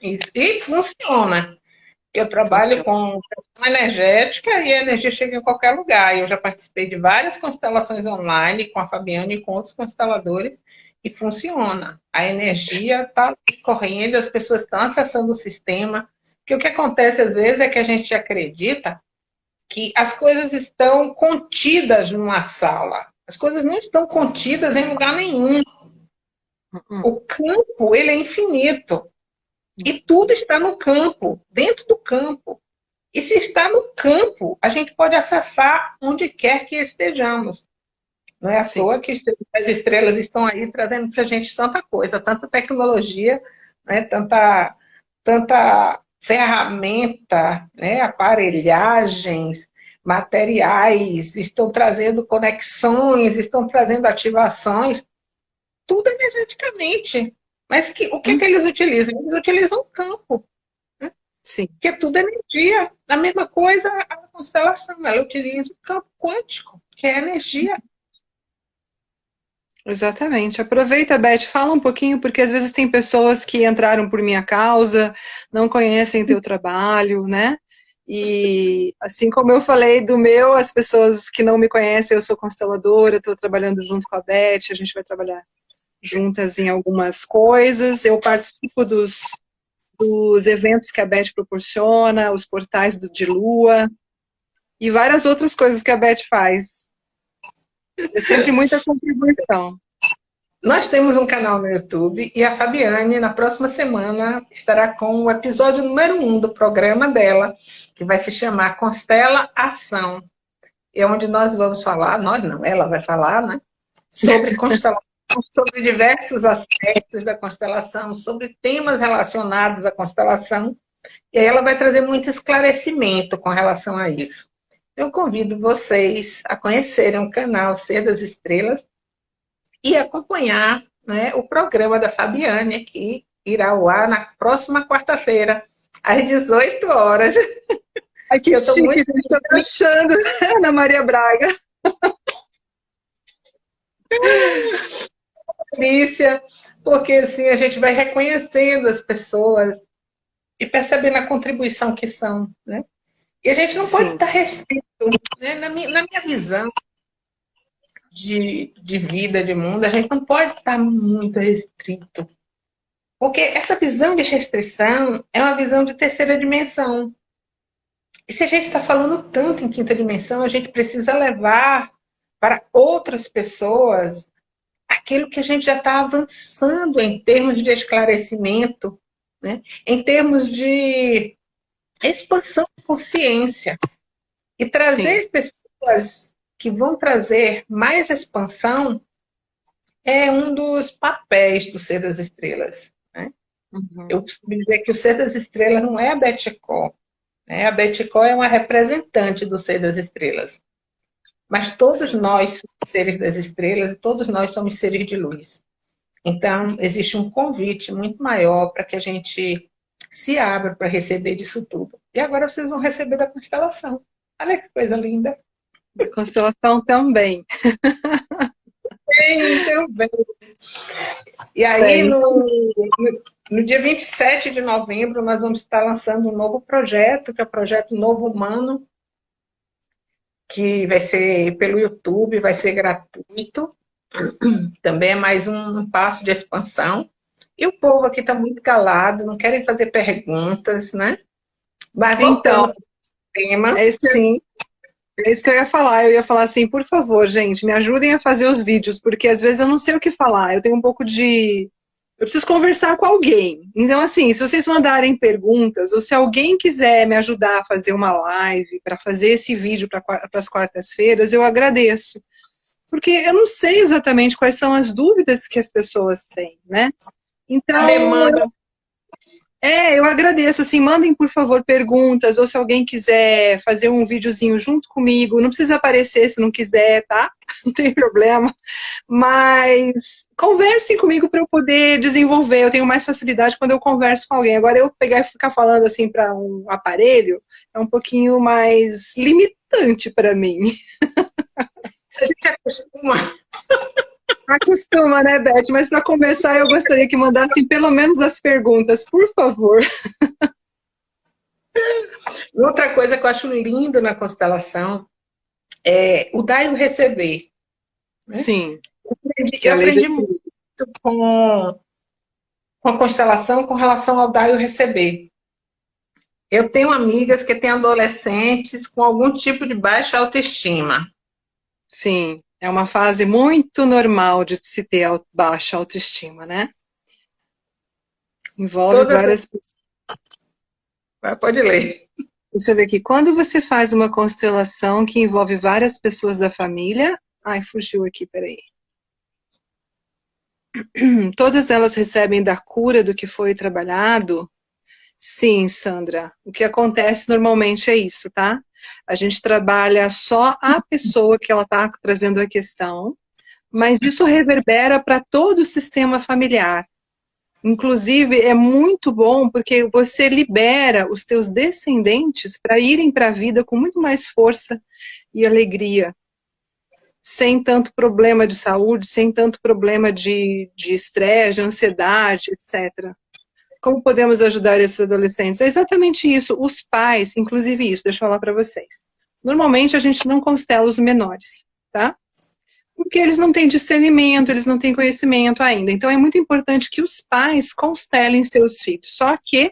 Isso. E funciona. Eu trabalho funciona. com energética e a energia chega em qualquer lugar. Eu já participei de várias constelações online com a Fabiana e com outros consteladores e funciona. A energia está correndo, as pessoas estão acessando o sistema. Porque o que acontece às vezes é que a gente acredita que as coisas estão contidas numa sala. As coisas não estão contidas em lugar nenhum. Uhum. O campo, ele é infinito. E tudo está no campo, dentro do campo. E se está no campo, a gente pode acessar onde quer que estejamos. Não é à Sim. toa que as estrelas estão aí trazendo para a gente tanta coisa, tanta tecnologia, né, tanta, tanta ferramenta, né, aparelhagens, materiais, estão trazendo conexões, estão trazendo ativações, tudo energeticamente. Mas que, o que, que eles utilizam? Eles utilizam o campo. Né? Sim. Que é tudo energia. A mesma coisa a constelação, ela utiliza o campo quântico, que é energia. Exatamente. Aproveita, Beth, fala um pouquinho, porque às vezes tem pessoas que entraram por minha causa, não conhecem teu trabalho, né? E assim como eu falei do meu, as pessoas que não me conhecem, eu sou consteladora, estou trabalhando junto com a Beth, a gente vai trabalhar juntas em algumas coisas. Eu participo dos, dos eventos que a Beth proporciona, os portais do, de lua e várias outras coisas que a Beth faz. É sempre muita contribuição. Nós temos um canal no YouTube e a Fabiane, na próxima semana, estará com o episódio número um do programa dela, que vai se chamar Constela Ação. É onde nós vamos falar, nós não, ela vai falar, né? Sobre constelação, sobre diversos aspectos da constelação, sobre temas relacionados à constelação. E aí ela vai trazer muito esclarecimento com relação a isso. Eu convido vocês a conhecerem o canal Ser das Estrelas e acompanhar né, o programa da Fabiane, que irá ao ar na próxima quarta-feira, às 18 horas. Ai, que eu chique, muito... estou achando, Ana Maria Braga. Delícia, porque assim a gente vai reconhecendo as pessoas e percebendo a contribuição que são, né? E a gente não Sim. pode estar restrito, né? na, minha, na minha visão de, de vida, de mundo, a gente não pode estar muito restrito. Porque essa visão de restrição é uma visão de terceira dimensão. E se a gente está falando tanto em quinta dimensão, a gente precisa levar para outras pessoas aquilo que a gente já está avançando em termos de esclarecimento, né? em termos de expansão de consciência. E trazer Sim. pessoas que vão trazer mais expansão é um dos papéis do Ser das Estrelas. Né? Uhum. Eu costumo dizer que o Ser das Estrelas não é a Betcó. Né? A Betcó é uma representante do Ser das Estrelas. Mas todos nós somos seres das estrelas todos nós somos seres de luz. Então, existe um convite muito maior para que a gente se abra para receber disso tudo. E agora vocês vão receber da constelação. Olha que coisa linda. Da constelação também. Também, também. E aí, no, no, no dia 27 de novembro, nós vamos estar lançando um novo projeto, que é o projeto Novo Humano, que vai ser pelo YouTube, vai ser gratuito. Também é mais um passo de expansão. E o povo aqui está muito calado, não querem fazer perguntas, né? Mas então, tema, é isso, sim. É isso que eu ia falar. Eu ia falar assim, por favor, gente, me ajudem a fazer os vídeos, porque às vezes eu não sei o que falar. Eu tenho um pouco de eu preciso conversar com alguém. Então, assim, se vocês mandarem perguntas, ou se alguém quiser me ajudar a fazer uma live, para fazer esse vídeo para as quartas-feiras, eu agradeço. Porque eu não sei exatamente quais são as dúvidas que as pessoas têm, né? Então, demanda. É, eu agradeço, assim, mandem por favor perguntas, ou se alguém quiser fazer um videozinho junto comigo, não precisa aparecer se não quiser, tá? Não tem problema, mas conversem comigo para eu poder desenvolver, eu tenho mais facilidade quando eu converso com alguém, agora eu pegar e ficar falando assim para um aparelho, é um pouquinho mais limitante para mim. A gente acostuma. Acostuma, né, Beth? Mas para começar, eu gostaria que mandassem pelo menos as perguntas, por favor. Outra coisa que eu acho lindo na constelação é o dar e o receber. Né? Sim. Eu aprendi, eu aprendi muito com, com a constelação com relação ao dar e o receber. Eu tenho amigas que têm adolescentes com algum tipo de baixa autoestima. Sim, é uma fase muito normal de se ter baixa autoestima, né? Envolve Todas várias pessoas. Pode ler. Deixa eu ver aqui. Quando você faz uma constelação que envolve várias pessoas da família... Ai, fugiu aqui, peraí. Todas elas recebem da cura do que foi trabalhado? Sim, Sandra. O que acontece normalmente é isso, tá? A gente trabalha só a pessoa que ela está trazendo a questão, mas isso reverbera para todo o sistema familiar. Inclusive, é muito bom porque você libera os teus descendentes para irem para a vida com muito mais força e alegria. Sem tanto problema de saúde, sem tanto problema de estresse, de, de ansiedade, etc. Como podemos ajudar esses adolescentes? É exatamente isso. Os pais, inclusive isso, deixa eu falar para vocês. Normalmente a gente não constela os menores, tá? porque eles não têm discernimento, eles não têm conhecimento ainda. Então é muito importante que os pais constelem seus filhos, só que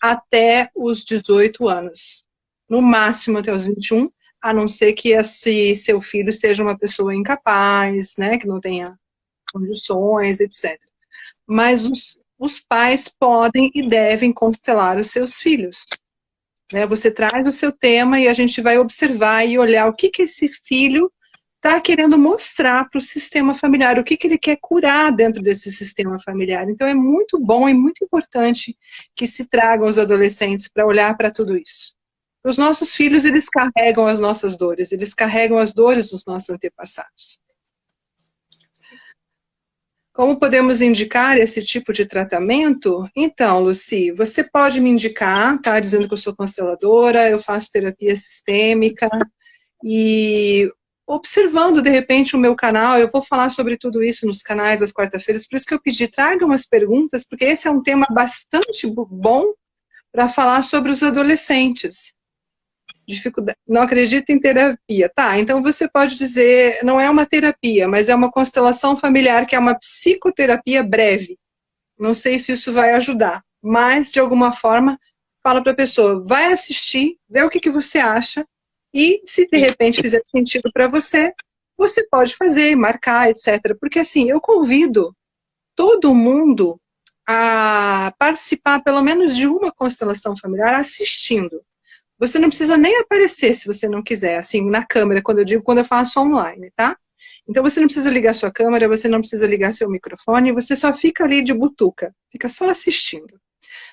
até os 18 anos, no máximo até os 21, a não ser que esse seu filho seja uma pessoa incapaz, né, que não tenha condições, etc. Mas os, os pais podem e devem constelar os seus filhos. Né? Você traz o seu tema e a gente vai observar e olhar o que, que esse filho está querendo mostrar para o sistema familiar o que, que ele quer curar dentro desse sistema familiar. Então é muito bom e muito importante que se tragam os adolescentes para olhar para tudo isso. Os nossos filhos, eles carregam as nossas dores, eles carregam as dores dos nossos antepassados. Como podemos indicar esse tipo de tratamento? Então, Luci, você pode me indicar, tá? Dizendo que eu sou consteladora, eu faço terapia sistêmica, e observando, de repente, o meu canal, eu vou falar sobre tudo isso nos canais às quarta-feiras, por isso que eu pedi, traga umas perguntas, porque esse é um tema bastante bom para falar sobre os adolescentes. Dificuldade, não acredito em terapia. Tá, então você pode dizer, não é uma terapia, mas é uma constelação familiar, que é uma psicoterapia breve. Não sei se isso vai ajudar, mas, de alguma forma, fala para a pessoa, vai assistir, vê o que, que você acha, e se de repente fizer sentido para você, você pode fazer, marcar, etc. Porque assim, eu convido todo mundo a participar pelo menos de uma constelação familiar assistindo. Você não precisa nem aparecer se você não quiser, assim, na câmera, quando eu digo, quando eu faço online, tá? Então você não precisa ligar sua câmera, você não precisa ligar seu microfone, você só fica ali de butuca, fica só assistindo.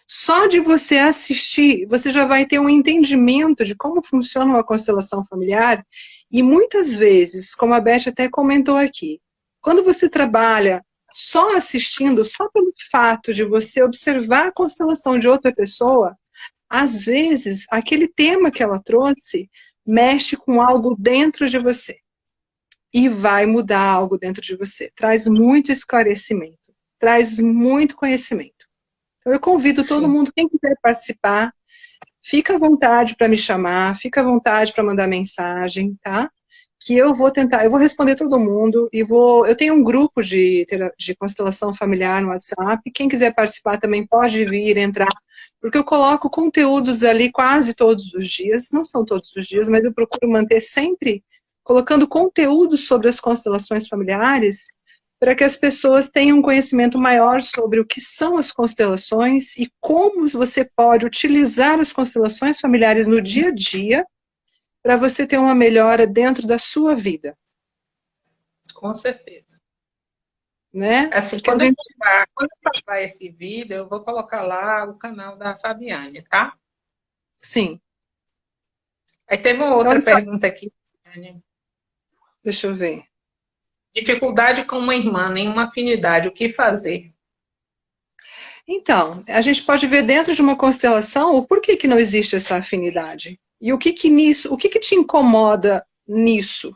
Só de você assistir, você já vai ter um entendimento de como funciona uma constelação familiar e muitas vezes, como a Beth até comentou aqui, quando você trabalha só assistindo, só pelo fato de você observar a constelação de outra pessoa, às vezes aquele tema que ela trouxe mexe com algo dentro de você e vai mudar algo dentro de você. Traz muito esclarecimento, traz muito conhecimento. Então eu convido todo Sim. mundo, quem quiser participar, fica à vontade para me chamar, fica à vontade para mandar mensagem, tá? Que eu vou tentar, eu vou responder todo mundo e vou, eu tenho um grupo de, de constelação familiar no WhatsApp, quem quiser participar também pode vir, entrar, porque eu coloco conteúdos ali quase todos os dias, não são todos os dias, mas eu procuro manter sempre colocando conteúdo sobre as constelações familiares para que as pessoas tenham um conhecimento maior sobre o que são as constelações e como você pode utilizar as constelações familiares no dia a dia para você ter uma melhora dentro da sua vida. Com certeza. Né? Assim, quando, gente... eu falar, quando eu esse vídeo, eu vou colocar lá o canal da Fabiane, tá? Sim. Aí teve uma outra então, pergunta aqui. Deixa eu ver. Dificuldade com uma irmã, nenhuma afinidade, o que fazer? Então, a gente pode ver dentro de uma constelação o porquê que não existe essa afinidade. E o que que nisso, o que que te incomoda nisso?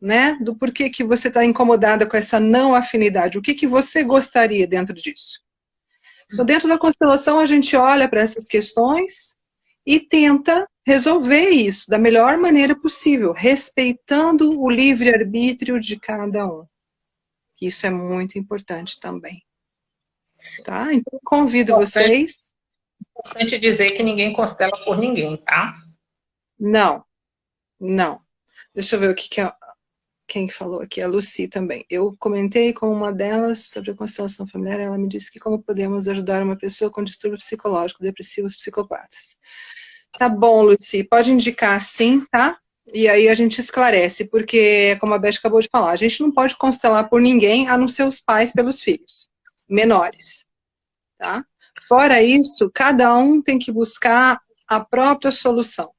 Né? Do porquê que você está incomodada com essa não afinidade. O que que você gostaria dentro disso? Então, dentro da constelação, a gente olha para essas questões e tenta resolver isso da melhor maneira possível, respeitando o livre-arbítrio de cada um. Isso é muito importante também. Tá? Então, convido vocês. importante dizer que ninguém constela por ninguém, tá? Não, não. Deixa eu ver o que, que é, quem falou aqui, a Lucy também. Eu comentei com uma delas sobre a constelação familiar, ela me disse que como podemos ajudar uma pessoa com distúrbio psicológico, depressivos, psicopatas. Tá bom, Lucy, pode indicar sim, tá? E aí a gente esclarece, porque, como a Beth acabou de falar, a gente não pode constelar por ninguém, a não ser os pais pelos filhos, menores, tá? Fora isso, cada um tem que buscar a própria solução.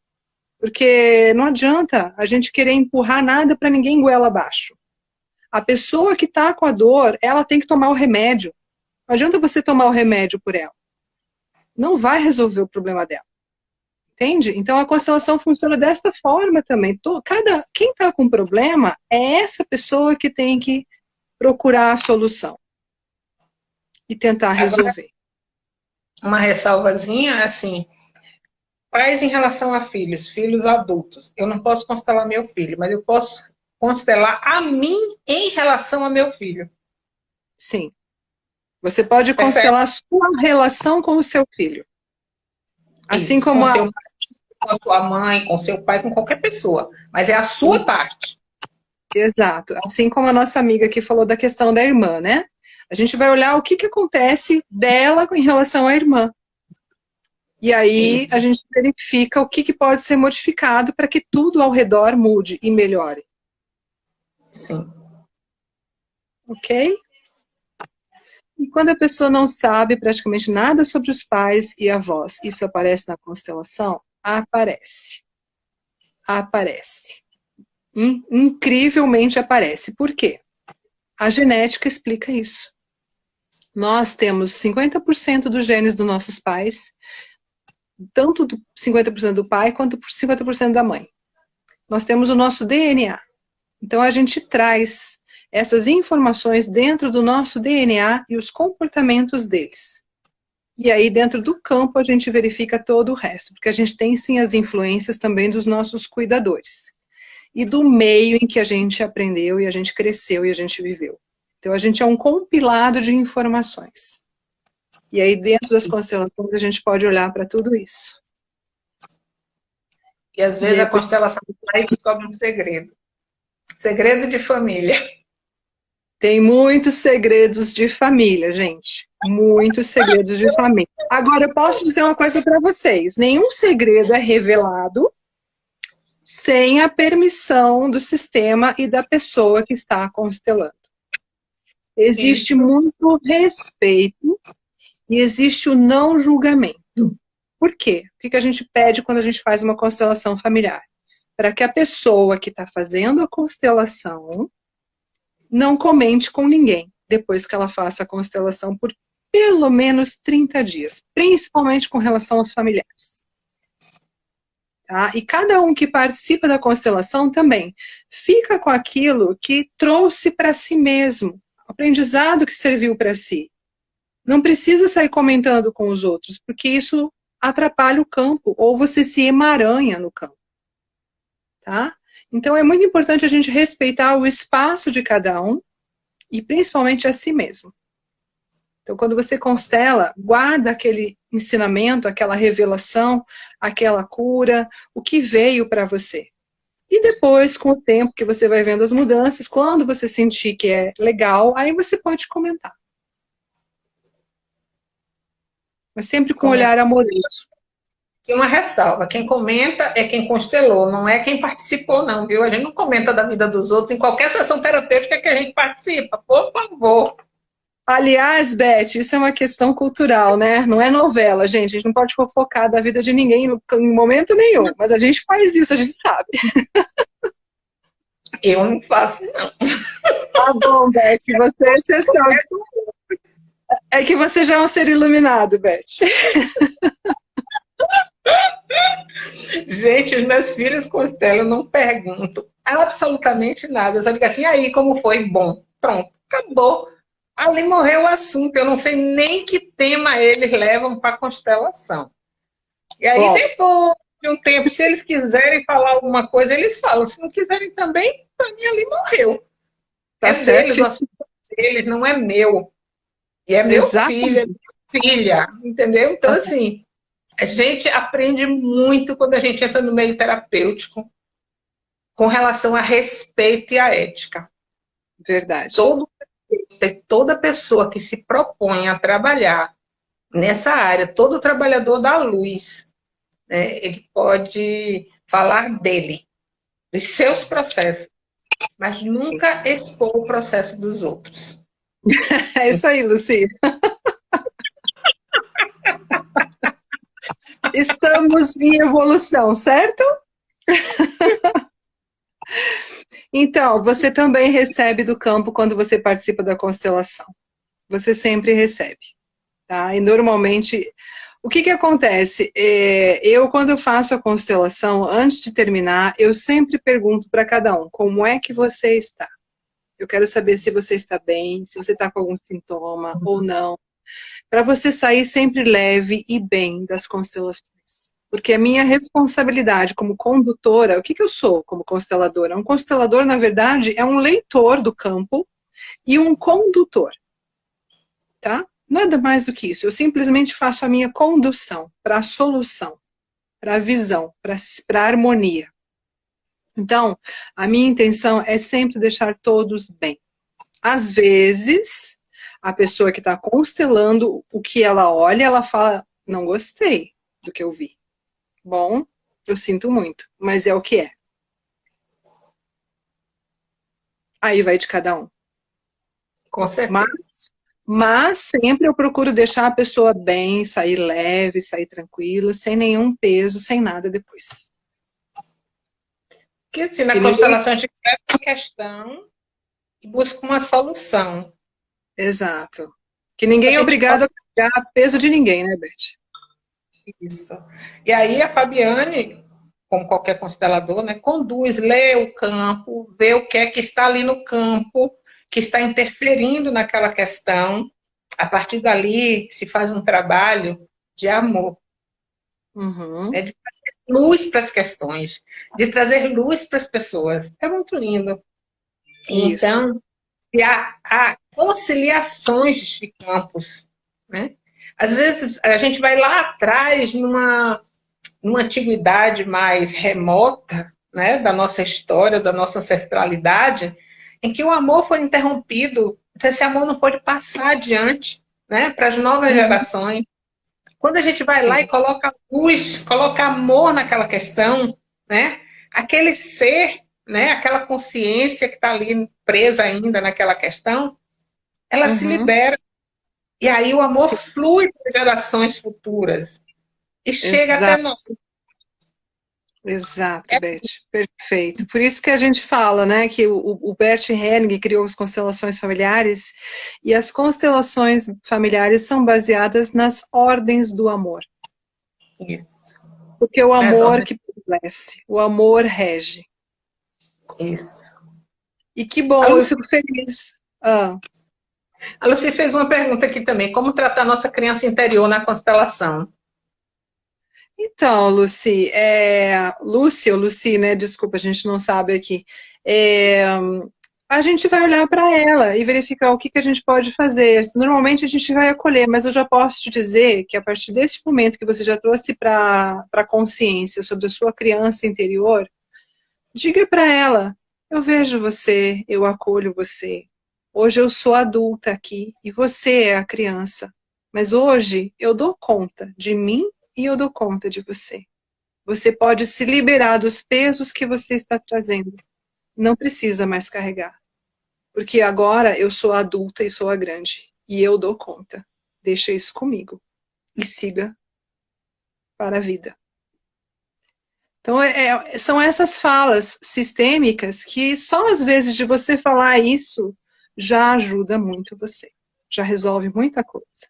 Porque não adianta a gente querer empurrar nada para ninguém goela abaixo. A pessoa que está com a dor, ela tem que tomar o remédio. Não adianta você tomar o remédio por ela. Não vai resolver o problema dela. Entende? Então a constelação funciona desta forma também. Cada, quem está com problema é essa pessoa que tem que procurar a solução e tentar resolver. Uma ressalvazinha, assim, pais em relação a filhos, filhos adultos. Eu não posso constelar meu filho, mas eu posso constelar a mim em relação a meu filho. Sim. Você pode constelar a sua relação com o seu filho. Assim Isso, como com a... Seu com a sua mãe, com seu pai, com qualquer pessoa. Mas é a sua Isso. parte. Exato. Assim como a nossa amiga que falou da questão da irmã, né? A gente vai olhar o que, que acontece dela em relação à irmã. E aí a gente verifica o que, que pode ser modificado para que tudo ao redor mude e melhore. Sim. Ok? E quando a pessoa não sabe praticamente nada sobre os pais e avós, isso aparece na constelação? Aparece. Aparece. Incrivelmente aparece. Por quê? A genética explica isso. Nós temos 50% dos genes dos nossos pais, tanto do 50% do pai quanto 50% da mãe. Nós temos o nosso DNA. Então a gente traz essas informações dentro do nosso DNA e os comportamentos deles. E aí, dentro do campo, a gente verifica todo o resto, porque a gente tem sim as influências também dos nossos cuidadores. E do meio em que a gente aprendeu e a gente cresceu e a gente viveu. Então, a gente é um compilado de informações. E aí, dentro das constelações, a gente pode olhar para tudo isso. E às vezes e a constelação sai descobre um segredo. Segredo de família. Tem muitos segredos de família, gente muitos segredos de família. Agora, eu posso dizer uma coisa para vocês. Nenhum segredo é revelado sem a permissão do sistema e da pessoa que está constelando. Existe muito respeito e existe o não julgamento. Por quê? O que a gente pede quando a gente faz uma constelação familiar? Para que a pessoa que está fazendo a constelação não comente com ninguém depois que ela faça a constelação por pelo menos 30 dias, principalmente com relação aos familiares. Tá? E cada um que participa da constelação também fica com aquilo que trouxe para si mesmo, aprendizado que serviu para si. Não precisa sair comentando com os outros, porque isso atrapalha o campo, ou você se emaranha no campo. Tá? Então é muito importante a gente respeitar o espaço de cada um, e principalmente a si mesmo. Então, quando você constela, guarda aquele ensinamento, aquela revelação, aquela cura, o que veio para você. E depois, com o tempo que você vai vendo as mudanças, quando você sentir que é legal, aí você pode comentar. Mas sempre com um olhar amoroso. E uma ressalva, quem comenta é quem constelou, não é quem participou não, viu? A gente não comenta da vida dos outros em qualquer sessão terapêutica que a gente participa, por favor. Aliás, Beth, isso é uma questão cultural, né? Não é novela, gente. A gente não pode fofocar da vida de ninguém em momento nenhum. Mas a gente faz isso, a gente sabe. Eu não faço, não. Tá bom, Beth, você é exceção. É que você já é um ser iluminado, Beth. Gente, os meus filhos constelam, não pergunto absolutamente nada. só digo assim, aí, como foi? Bom, pronto, acabou ali morreu o assunto. Eu não sei nem que tema eles levam para a constelação. E aí, Bom. depois de um tempo, se eles quiserem falar alguma coisa, eles falam. Se não quiserem também, para mim ali morreu. Tá é certo. deles, o assunto deles, não é meu. E é meu Exatamente. filho, é minha filha, entendeu? Então, assim, A gente aprende muito quando a gente entra no meio terapêutico com relação a respeito e a ética. Verdade. Todo, toda pessoa que se propõe a trabalhar nessa área, todo trabalhador da luz, né, ele pode falar dele, dos seus processos, mas nunca expor o processo dos outros. É isso aí, Luci. Estamos em evolução, certo? Então, você também recebe do campo quando você participa da constelação. Você sempre recebe. Tá? E normalmente, o que que acontece? É, eu, quando eu faço a constelação, antes de terminar, eu sempre pergunto para cada um, como é que você está? Eu quero saber se você está bem, se você está com algum sintoma ou não. Para você sair sempre leve e bem das constelações. Porque a minha responsabilidade como condutora, o que, que eu sou como consteladora? Um constelador, na verdade, é um leitor do campo e um condutor. Tá? Nada mais do que isso. Eu simplesmente faço a minha condução para a solução, para a visão, para a harmonia. Então, a minha intenção é sempre deixar todos bem. Às vezes, a pessoa que está constelando, o que ela olha, ela fala, não gostei do que eu vi. Bom, eu sinto muito, mas é o que é. Aí vai de cada um. Com certeza. Mas, mas sempre eu procuro deixar a pessoa bem, sair leve, sair tranquila, sem nenhum peso, sem nada depois. Porque assim, na e constelação gente uma questão e busca uma solução. Exato. Que ninguém é obrigado pode... a carregar peso de ninguém, né, Beth? Isso. E aí a Fabiane, como qualquer constelador, né, conduz, lê o campo, vê o que é que está ali no campo, que está interferindo naquela questão. A partir dali se faz um trabalho de amor. Uhum. É de luz para as questões, de trazer luz para as pessoas. É muito lindo. Isso. Então, e há, há conciliações de campos, né? Às vezes a gente vai lá atrás, numa, numa antiguidade mais remota, né, da nossa história, da nossa ancestralidade, em que o amor foi interrompido, então esse amor não pode passar adiante, né, para as novas uhum. gerações. Quando a gente vai Sim. lá e coloca luz, coloca amor naquela questão, né, aquele ser, né, aquela consciência que está ali presa ainda naquela questão, ela uhum. se libera e aí o amor Sim. flui para gerações futuras. E chega Exato. até nós. Exato, é. Beth. Perfeito. Por isso que a gente fala, né, que o, o Bert Helling criou as constelações familiares e as constelações familiares são baseadas nas ordens do amor. Isso. Porque o amor que prevalece, o amor rege. Isso. E que bom, eu fico feliz. Ah. A Lucy fez uma pergunta aqui também. Como tratar nossa criança interior na constelação? Então, Lucy, é... Lucy, né? Desculpa, a gente não sabe aqui. É... A gente vai olhar para ela e verificar o que, que a gente pode fazer. Normalmente a gente vai acolher, mas eu já posso te dizer que a partir desse momento que você já trouxe para a consciência sobre a sua criança interior, diga para ela, eu vejo você, eu acolho você, Hoje eu sou adulta aqui e você é a criança. Mas hoje eu dou conta de mim e eu dou conta de você. Você pode se liberar dos pesos que você está trazendo. Não precisa mais carregar. Porque agora eu sou adulta e sou a grande. E eu dou conta. Deixa isso comigo. E siga para a vida. Então, é, é são essas falas sistêmicas que só às vezes de você falar isso, já ajuda muito você, já resolve muita coisa.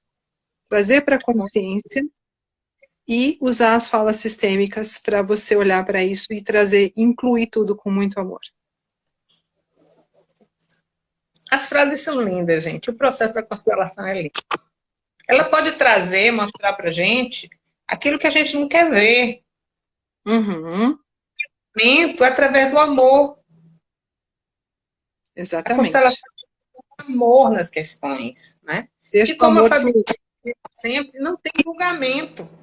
Trazer para a consciência e usar as falas sistêmicas para você olhar para isso e trazer, incluir tudo com muito amor. As frases são lindas, gente. O processo da constelação é lindo. Ela pode trazer, mostrar para gente aquilo que a gente não quer ver. Uhum. Através do amor. Exatamente. A constelação amor nas questões, né? Deixa e como a Fabi sempre, não tem julgamento.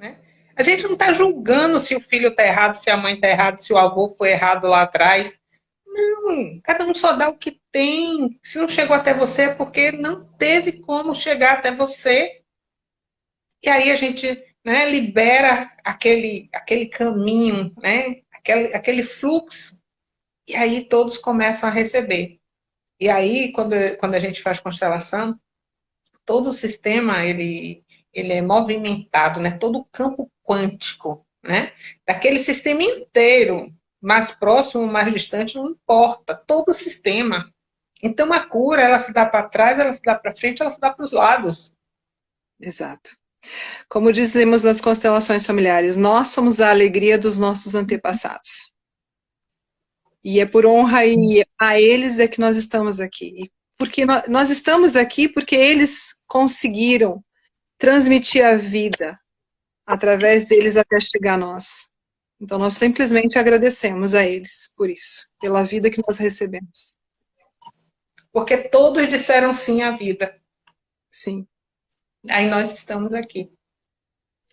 Né? A gente não está julgando se o filho está errado, se a mãe está errada, se o avô foi errado lá atrás. Não, cada um só dá o que tem. Se não chegou até você é porque não teve como chegar até você. E aí a gente né, libera aquele, aquele caminho, né, aquele, aquele fluxo, e aí todos começam a receber. E aí, quando, quando a gente faz constelação, todo o sistema ele, ele é movimentado, né? todo o campo quântico, né? daquele sistema inteiro, mais próximo, mais distante, não importa, todo o sistema. Então a cura, ela se dá para trás, ela se dá para frente, ela se dá para os lados. Exato. Como dizemos nas constelações familiares, nós somos a alegria dos nossos antepassados. E é por honra e a eles é que nós estamos aqui. Porque nós estamos aqui porque eles conseguiram transmitir a vida através deles até chegar a nós. Então nós simplesmente agradecemos a eles por isso, pela vida que nós recebemos. Porque todos disseram sim à vida. Sim. Aí nós estamos aqui.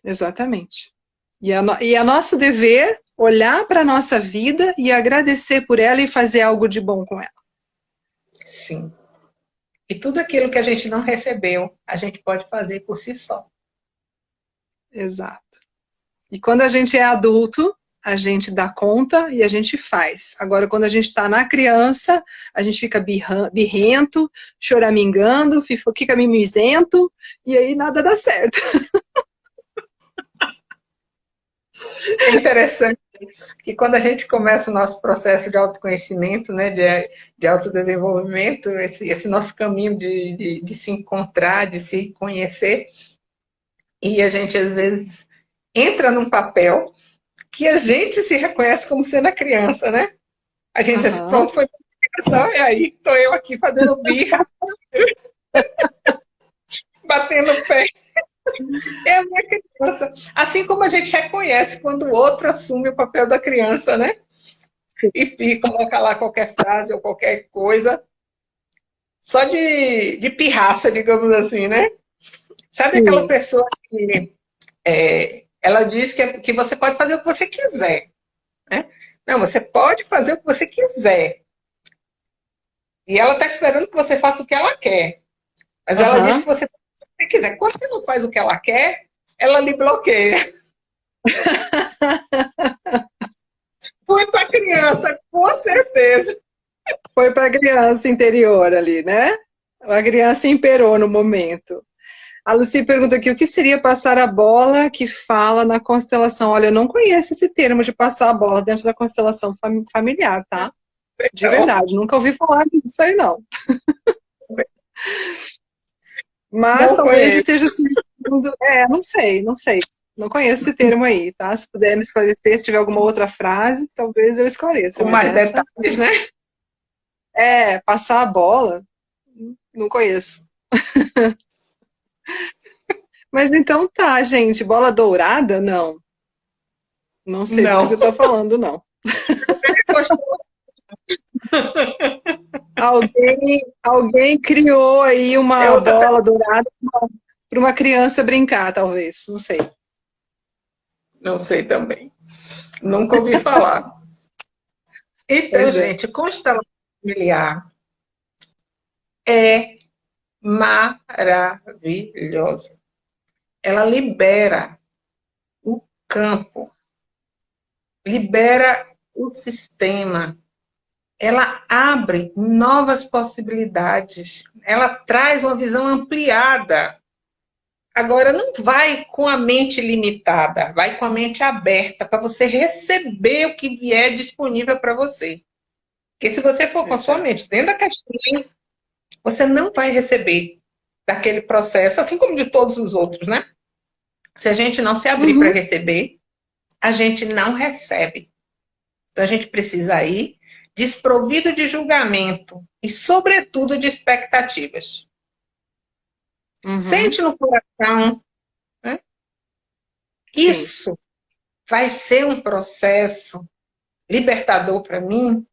Exatamente. E é, no, e é nosso dever olhar para a nossa vida e agradecer por ela e fazer algo de bom com ela. Sim. E tudo aquilo que a gente não recebeu, a gente pode fazer por si só. Exato. E quando a gente é adulto, a gente dá conta e a gente faz. Agora, quando a gente está na criança, a gente fica birrento, choramingando, fica mimizento, e aí nada dá certo. É interessante que quando a gente começa o nosso processo de autoconhecimento, né, de, de autodesenvolvimento, esse, esse nosso caminho de, de, de se encontrar, de se conhecer, e a gente às vezes entra num papel que a gente se reconhece como sendo a criança, né? A gente uhum. pronto, foi criança, e aí estou eu aqui fazendo birra, batendo o pé. É a minha criança. Assim como a gente reconhece quando o outro assume o papel da criança, né? E fica, coloca lá qualquer frase ou qualquer coisa, só de, de pirraça, digamos assim, né? Sabe Sim. aquela pessoa que é, ela diz que, que você pode fazer o que você quiser. Né? Não, você pode fazer o que você quiser. E ela está esperando que você faça o que ela quer. Mas uhum. ela diz que você você quiser. Quando você não faz o que ela quer, ela lhe bloqueia. Foi para criança, com certeza. Foi para a criança interior ali, né? A criança imperou no momento. A Lucy pergunta aqui, o que seria passar a bola que fala na constelação? Olha, eu não conheço esse termo de passar a bola dentro da constelação familiar, tá? De verdade, nunca ouvi falar disso aí, não. Mas não talvez conheço. esteja sendo... É, não sei, não sei. Não conheço esse termo aí, tá? Se puder me esclarecer, se tiver alguma outra frase, talvez eu esclareça. Com mais essa... detalhes, né? É, passar a bola, não conheço. Mas então tá, gente. Bola dourada? Não. Não sei não. do que você tá falando, não. alguém, alguém criou aí uma Eu bola dourada para uma criança brincar, talvez. Não sei. Não sei também. Nunca ouvi falar. Então, é. gente, constelação familiar é maravilhosa. Ela libera o campo, libera o sistema, ela abre novas possibilidades, ela traz uma visão ampliada. Agora, não vai com a mente limitada, vai com a mente aberta para você receber o que vier disponível para você. Porque se você for com a sua mente dentro da caixinha, você não vai receber daquele processo, assim como de todos os outros, né? Se a gente não se abrir uhum. para receber, a gente não recebe. Então a gente precisa ir desprovido de julgamento e, sobretudo, de expectativas. Uhum. Sente no coração. Né? Isso vai ser um processo libertador para mim.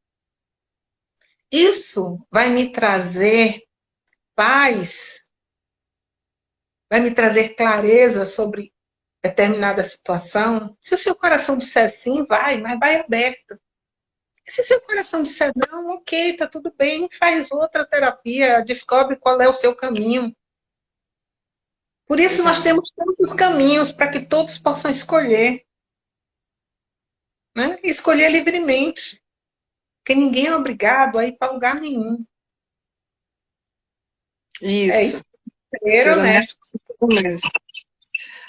Isso vai me trazer paz, vai me trazer clareza sobre determinada situação, se o seu coração disser sim, vai, mas vai aberto. E se seu coração disser não, ok, tá tudo bem, faz outra terapia, descobre qual é o seu caminho. Por isso nós temos tantos caminhos para que todos possam escolher. Né? escolher livremente. Porque ninguém é obrigado a ir para lugar nenhum. Isso. É isso. Ser honesto mesmo.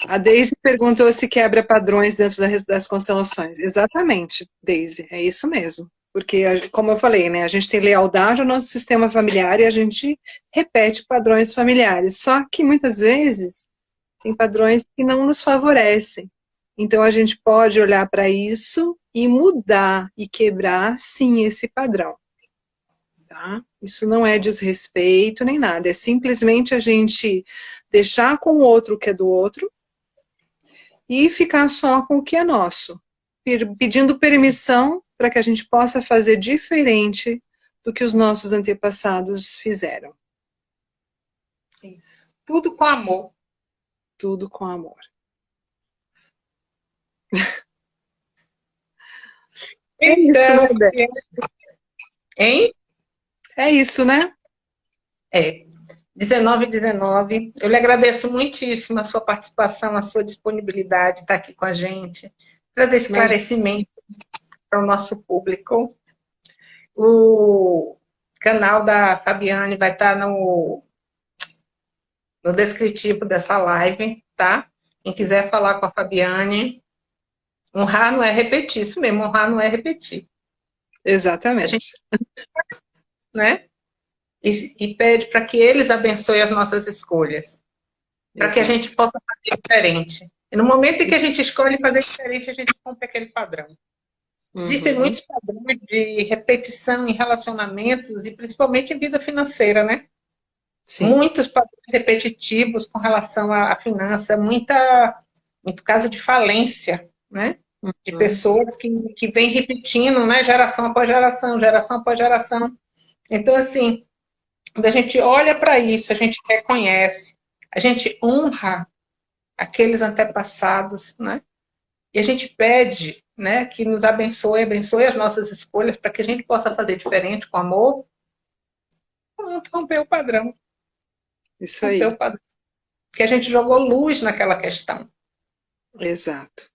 A Daisy perguntou se quebra padrões dentro das constelações. Exatamente, Daisy, é isso mesmo. Porque, como eu falei, né, a gente tem lealdade ao nosso sistema familiar e a gente repete padrões familiares. Só que, muitas vezes, tem padrões que não nos favorecem. Então, a gente pode olhar para isso e mudar e quebrar, sim, esse padrão. Tá? Isso não é desrespeito nem nada, é simplesmente a gente deixar com o outro o que é do outro e ficar só com o que é nosso, pedindo permissão para que a gente possa fazer diferente do que os nossos antepassados fizeram. Isso. Tudo com amor. Tudo com amor. É então, isso, né, Beth? Hein? É isso, né? É. 19 19. Eu lhe agradeço muitíssimo a sua participação, a sua disponibilidade de estar aqui com a gente, trazer esclarecimento para o nosso público. O canal da Fabiane vai estar no, no descritivo dessa live, tá? Quem quiser falar com a Fabiane, honrar não é repetir, isso mesmo, honrar não é repetir. Exatamente. Gente, né? E, e pede para que eles abençoem as nossas escolhas, para que a gente possa fazer diferente. E no momento em que a gente escolhe fazer diferente, a gente rompe aquele padrão. Uhum. Existem muitos padrões de repetição em relacionamentos e principalmente em vida financeira, né? Sim. Muitos padrões repetitivos com relação à, à finança, muita, muito caso de falência, né? Uhum. De pessoas que, que vêm repetindo, né? Geração após geração, geração após geração. Então, assim, quando a gente olha para isso, a gente reconhece, a gente honra aqueles antepassados, né? E a gente pede né, que nos abençoe, abençoe as nossas escolhas para que a gente possa fazer diferente com amor. Vamos romper o padrão. Isso aí. O padrão. Porque a gente jogou luz naquela questão. Exato.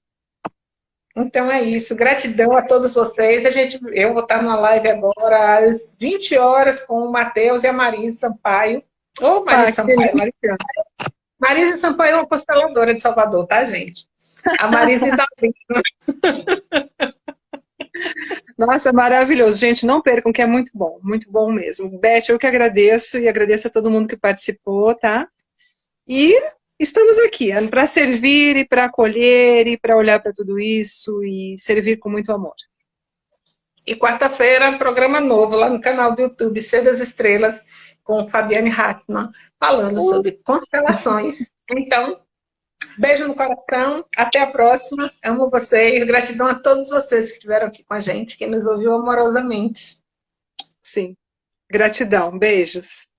Então é isso. Gratidão a todos vocês. A gente, eu vou estar numa live agora às 20 horas com o Matheus e a Marisa Sampaio. Ô, oh, Marisa ah, Sampaio. Marisa. Marisa Sampaio é uma consteladora de Salvador, tá, gente? A Marisa está Nossa, maravilhoso. Gente, não percam que é muito bom, muito bom mesmo. Beth, eu que agradeço e agradeço a todo mundo que participou, tá? E estamos aqui é para servir e para acolher e para olhar para tudo isso e servir com muito amor. E quarta-feira, programa novo lá no canal do YouTube, Ser das Estrelas, com Fabiane Hartmann, falando uh. sobre constelações. Então, beijo no coração, até a próxima, amo vocês, gratidão a todos vocês que estiveram aqui com a gente, quem nos ouviu amorosamente. Sim, gratidão, beijos.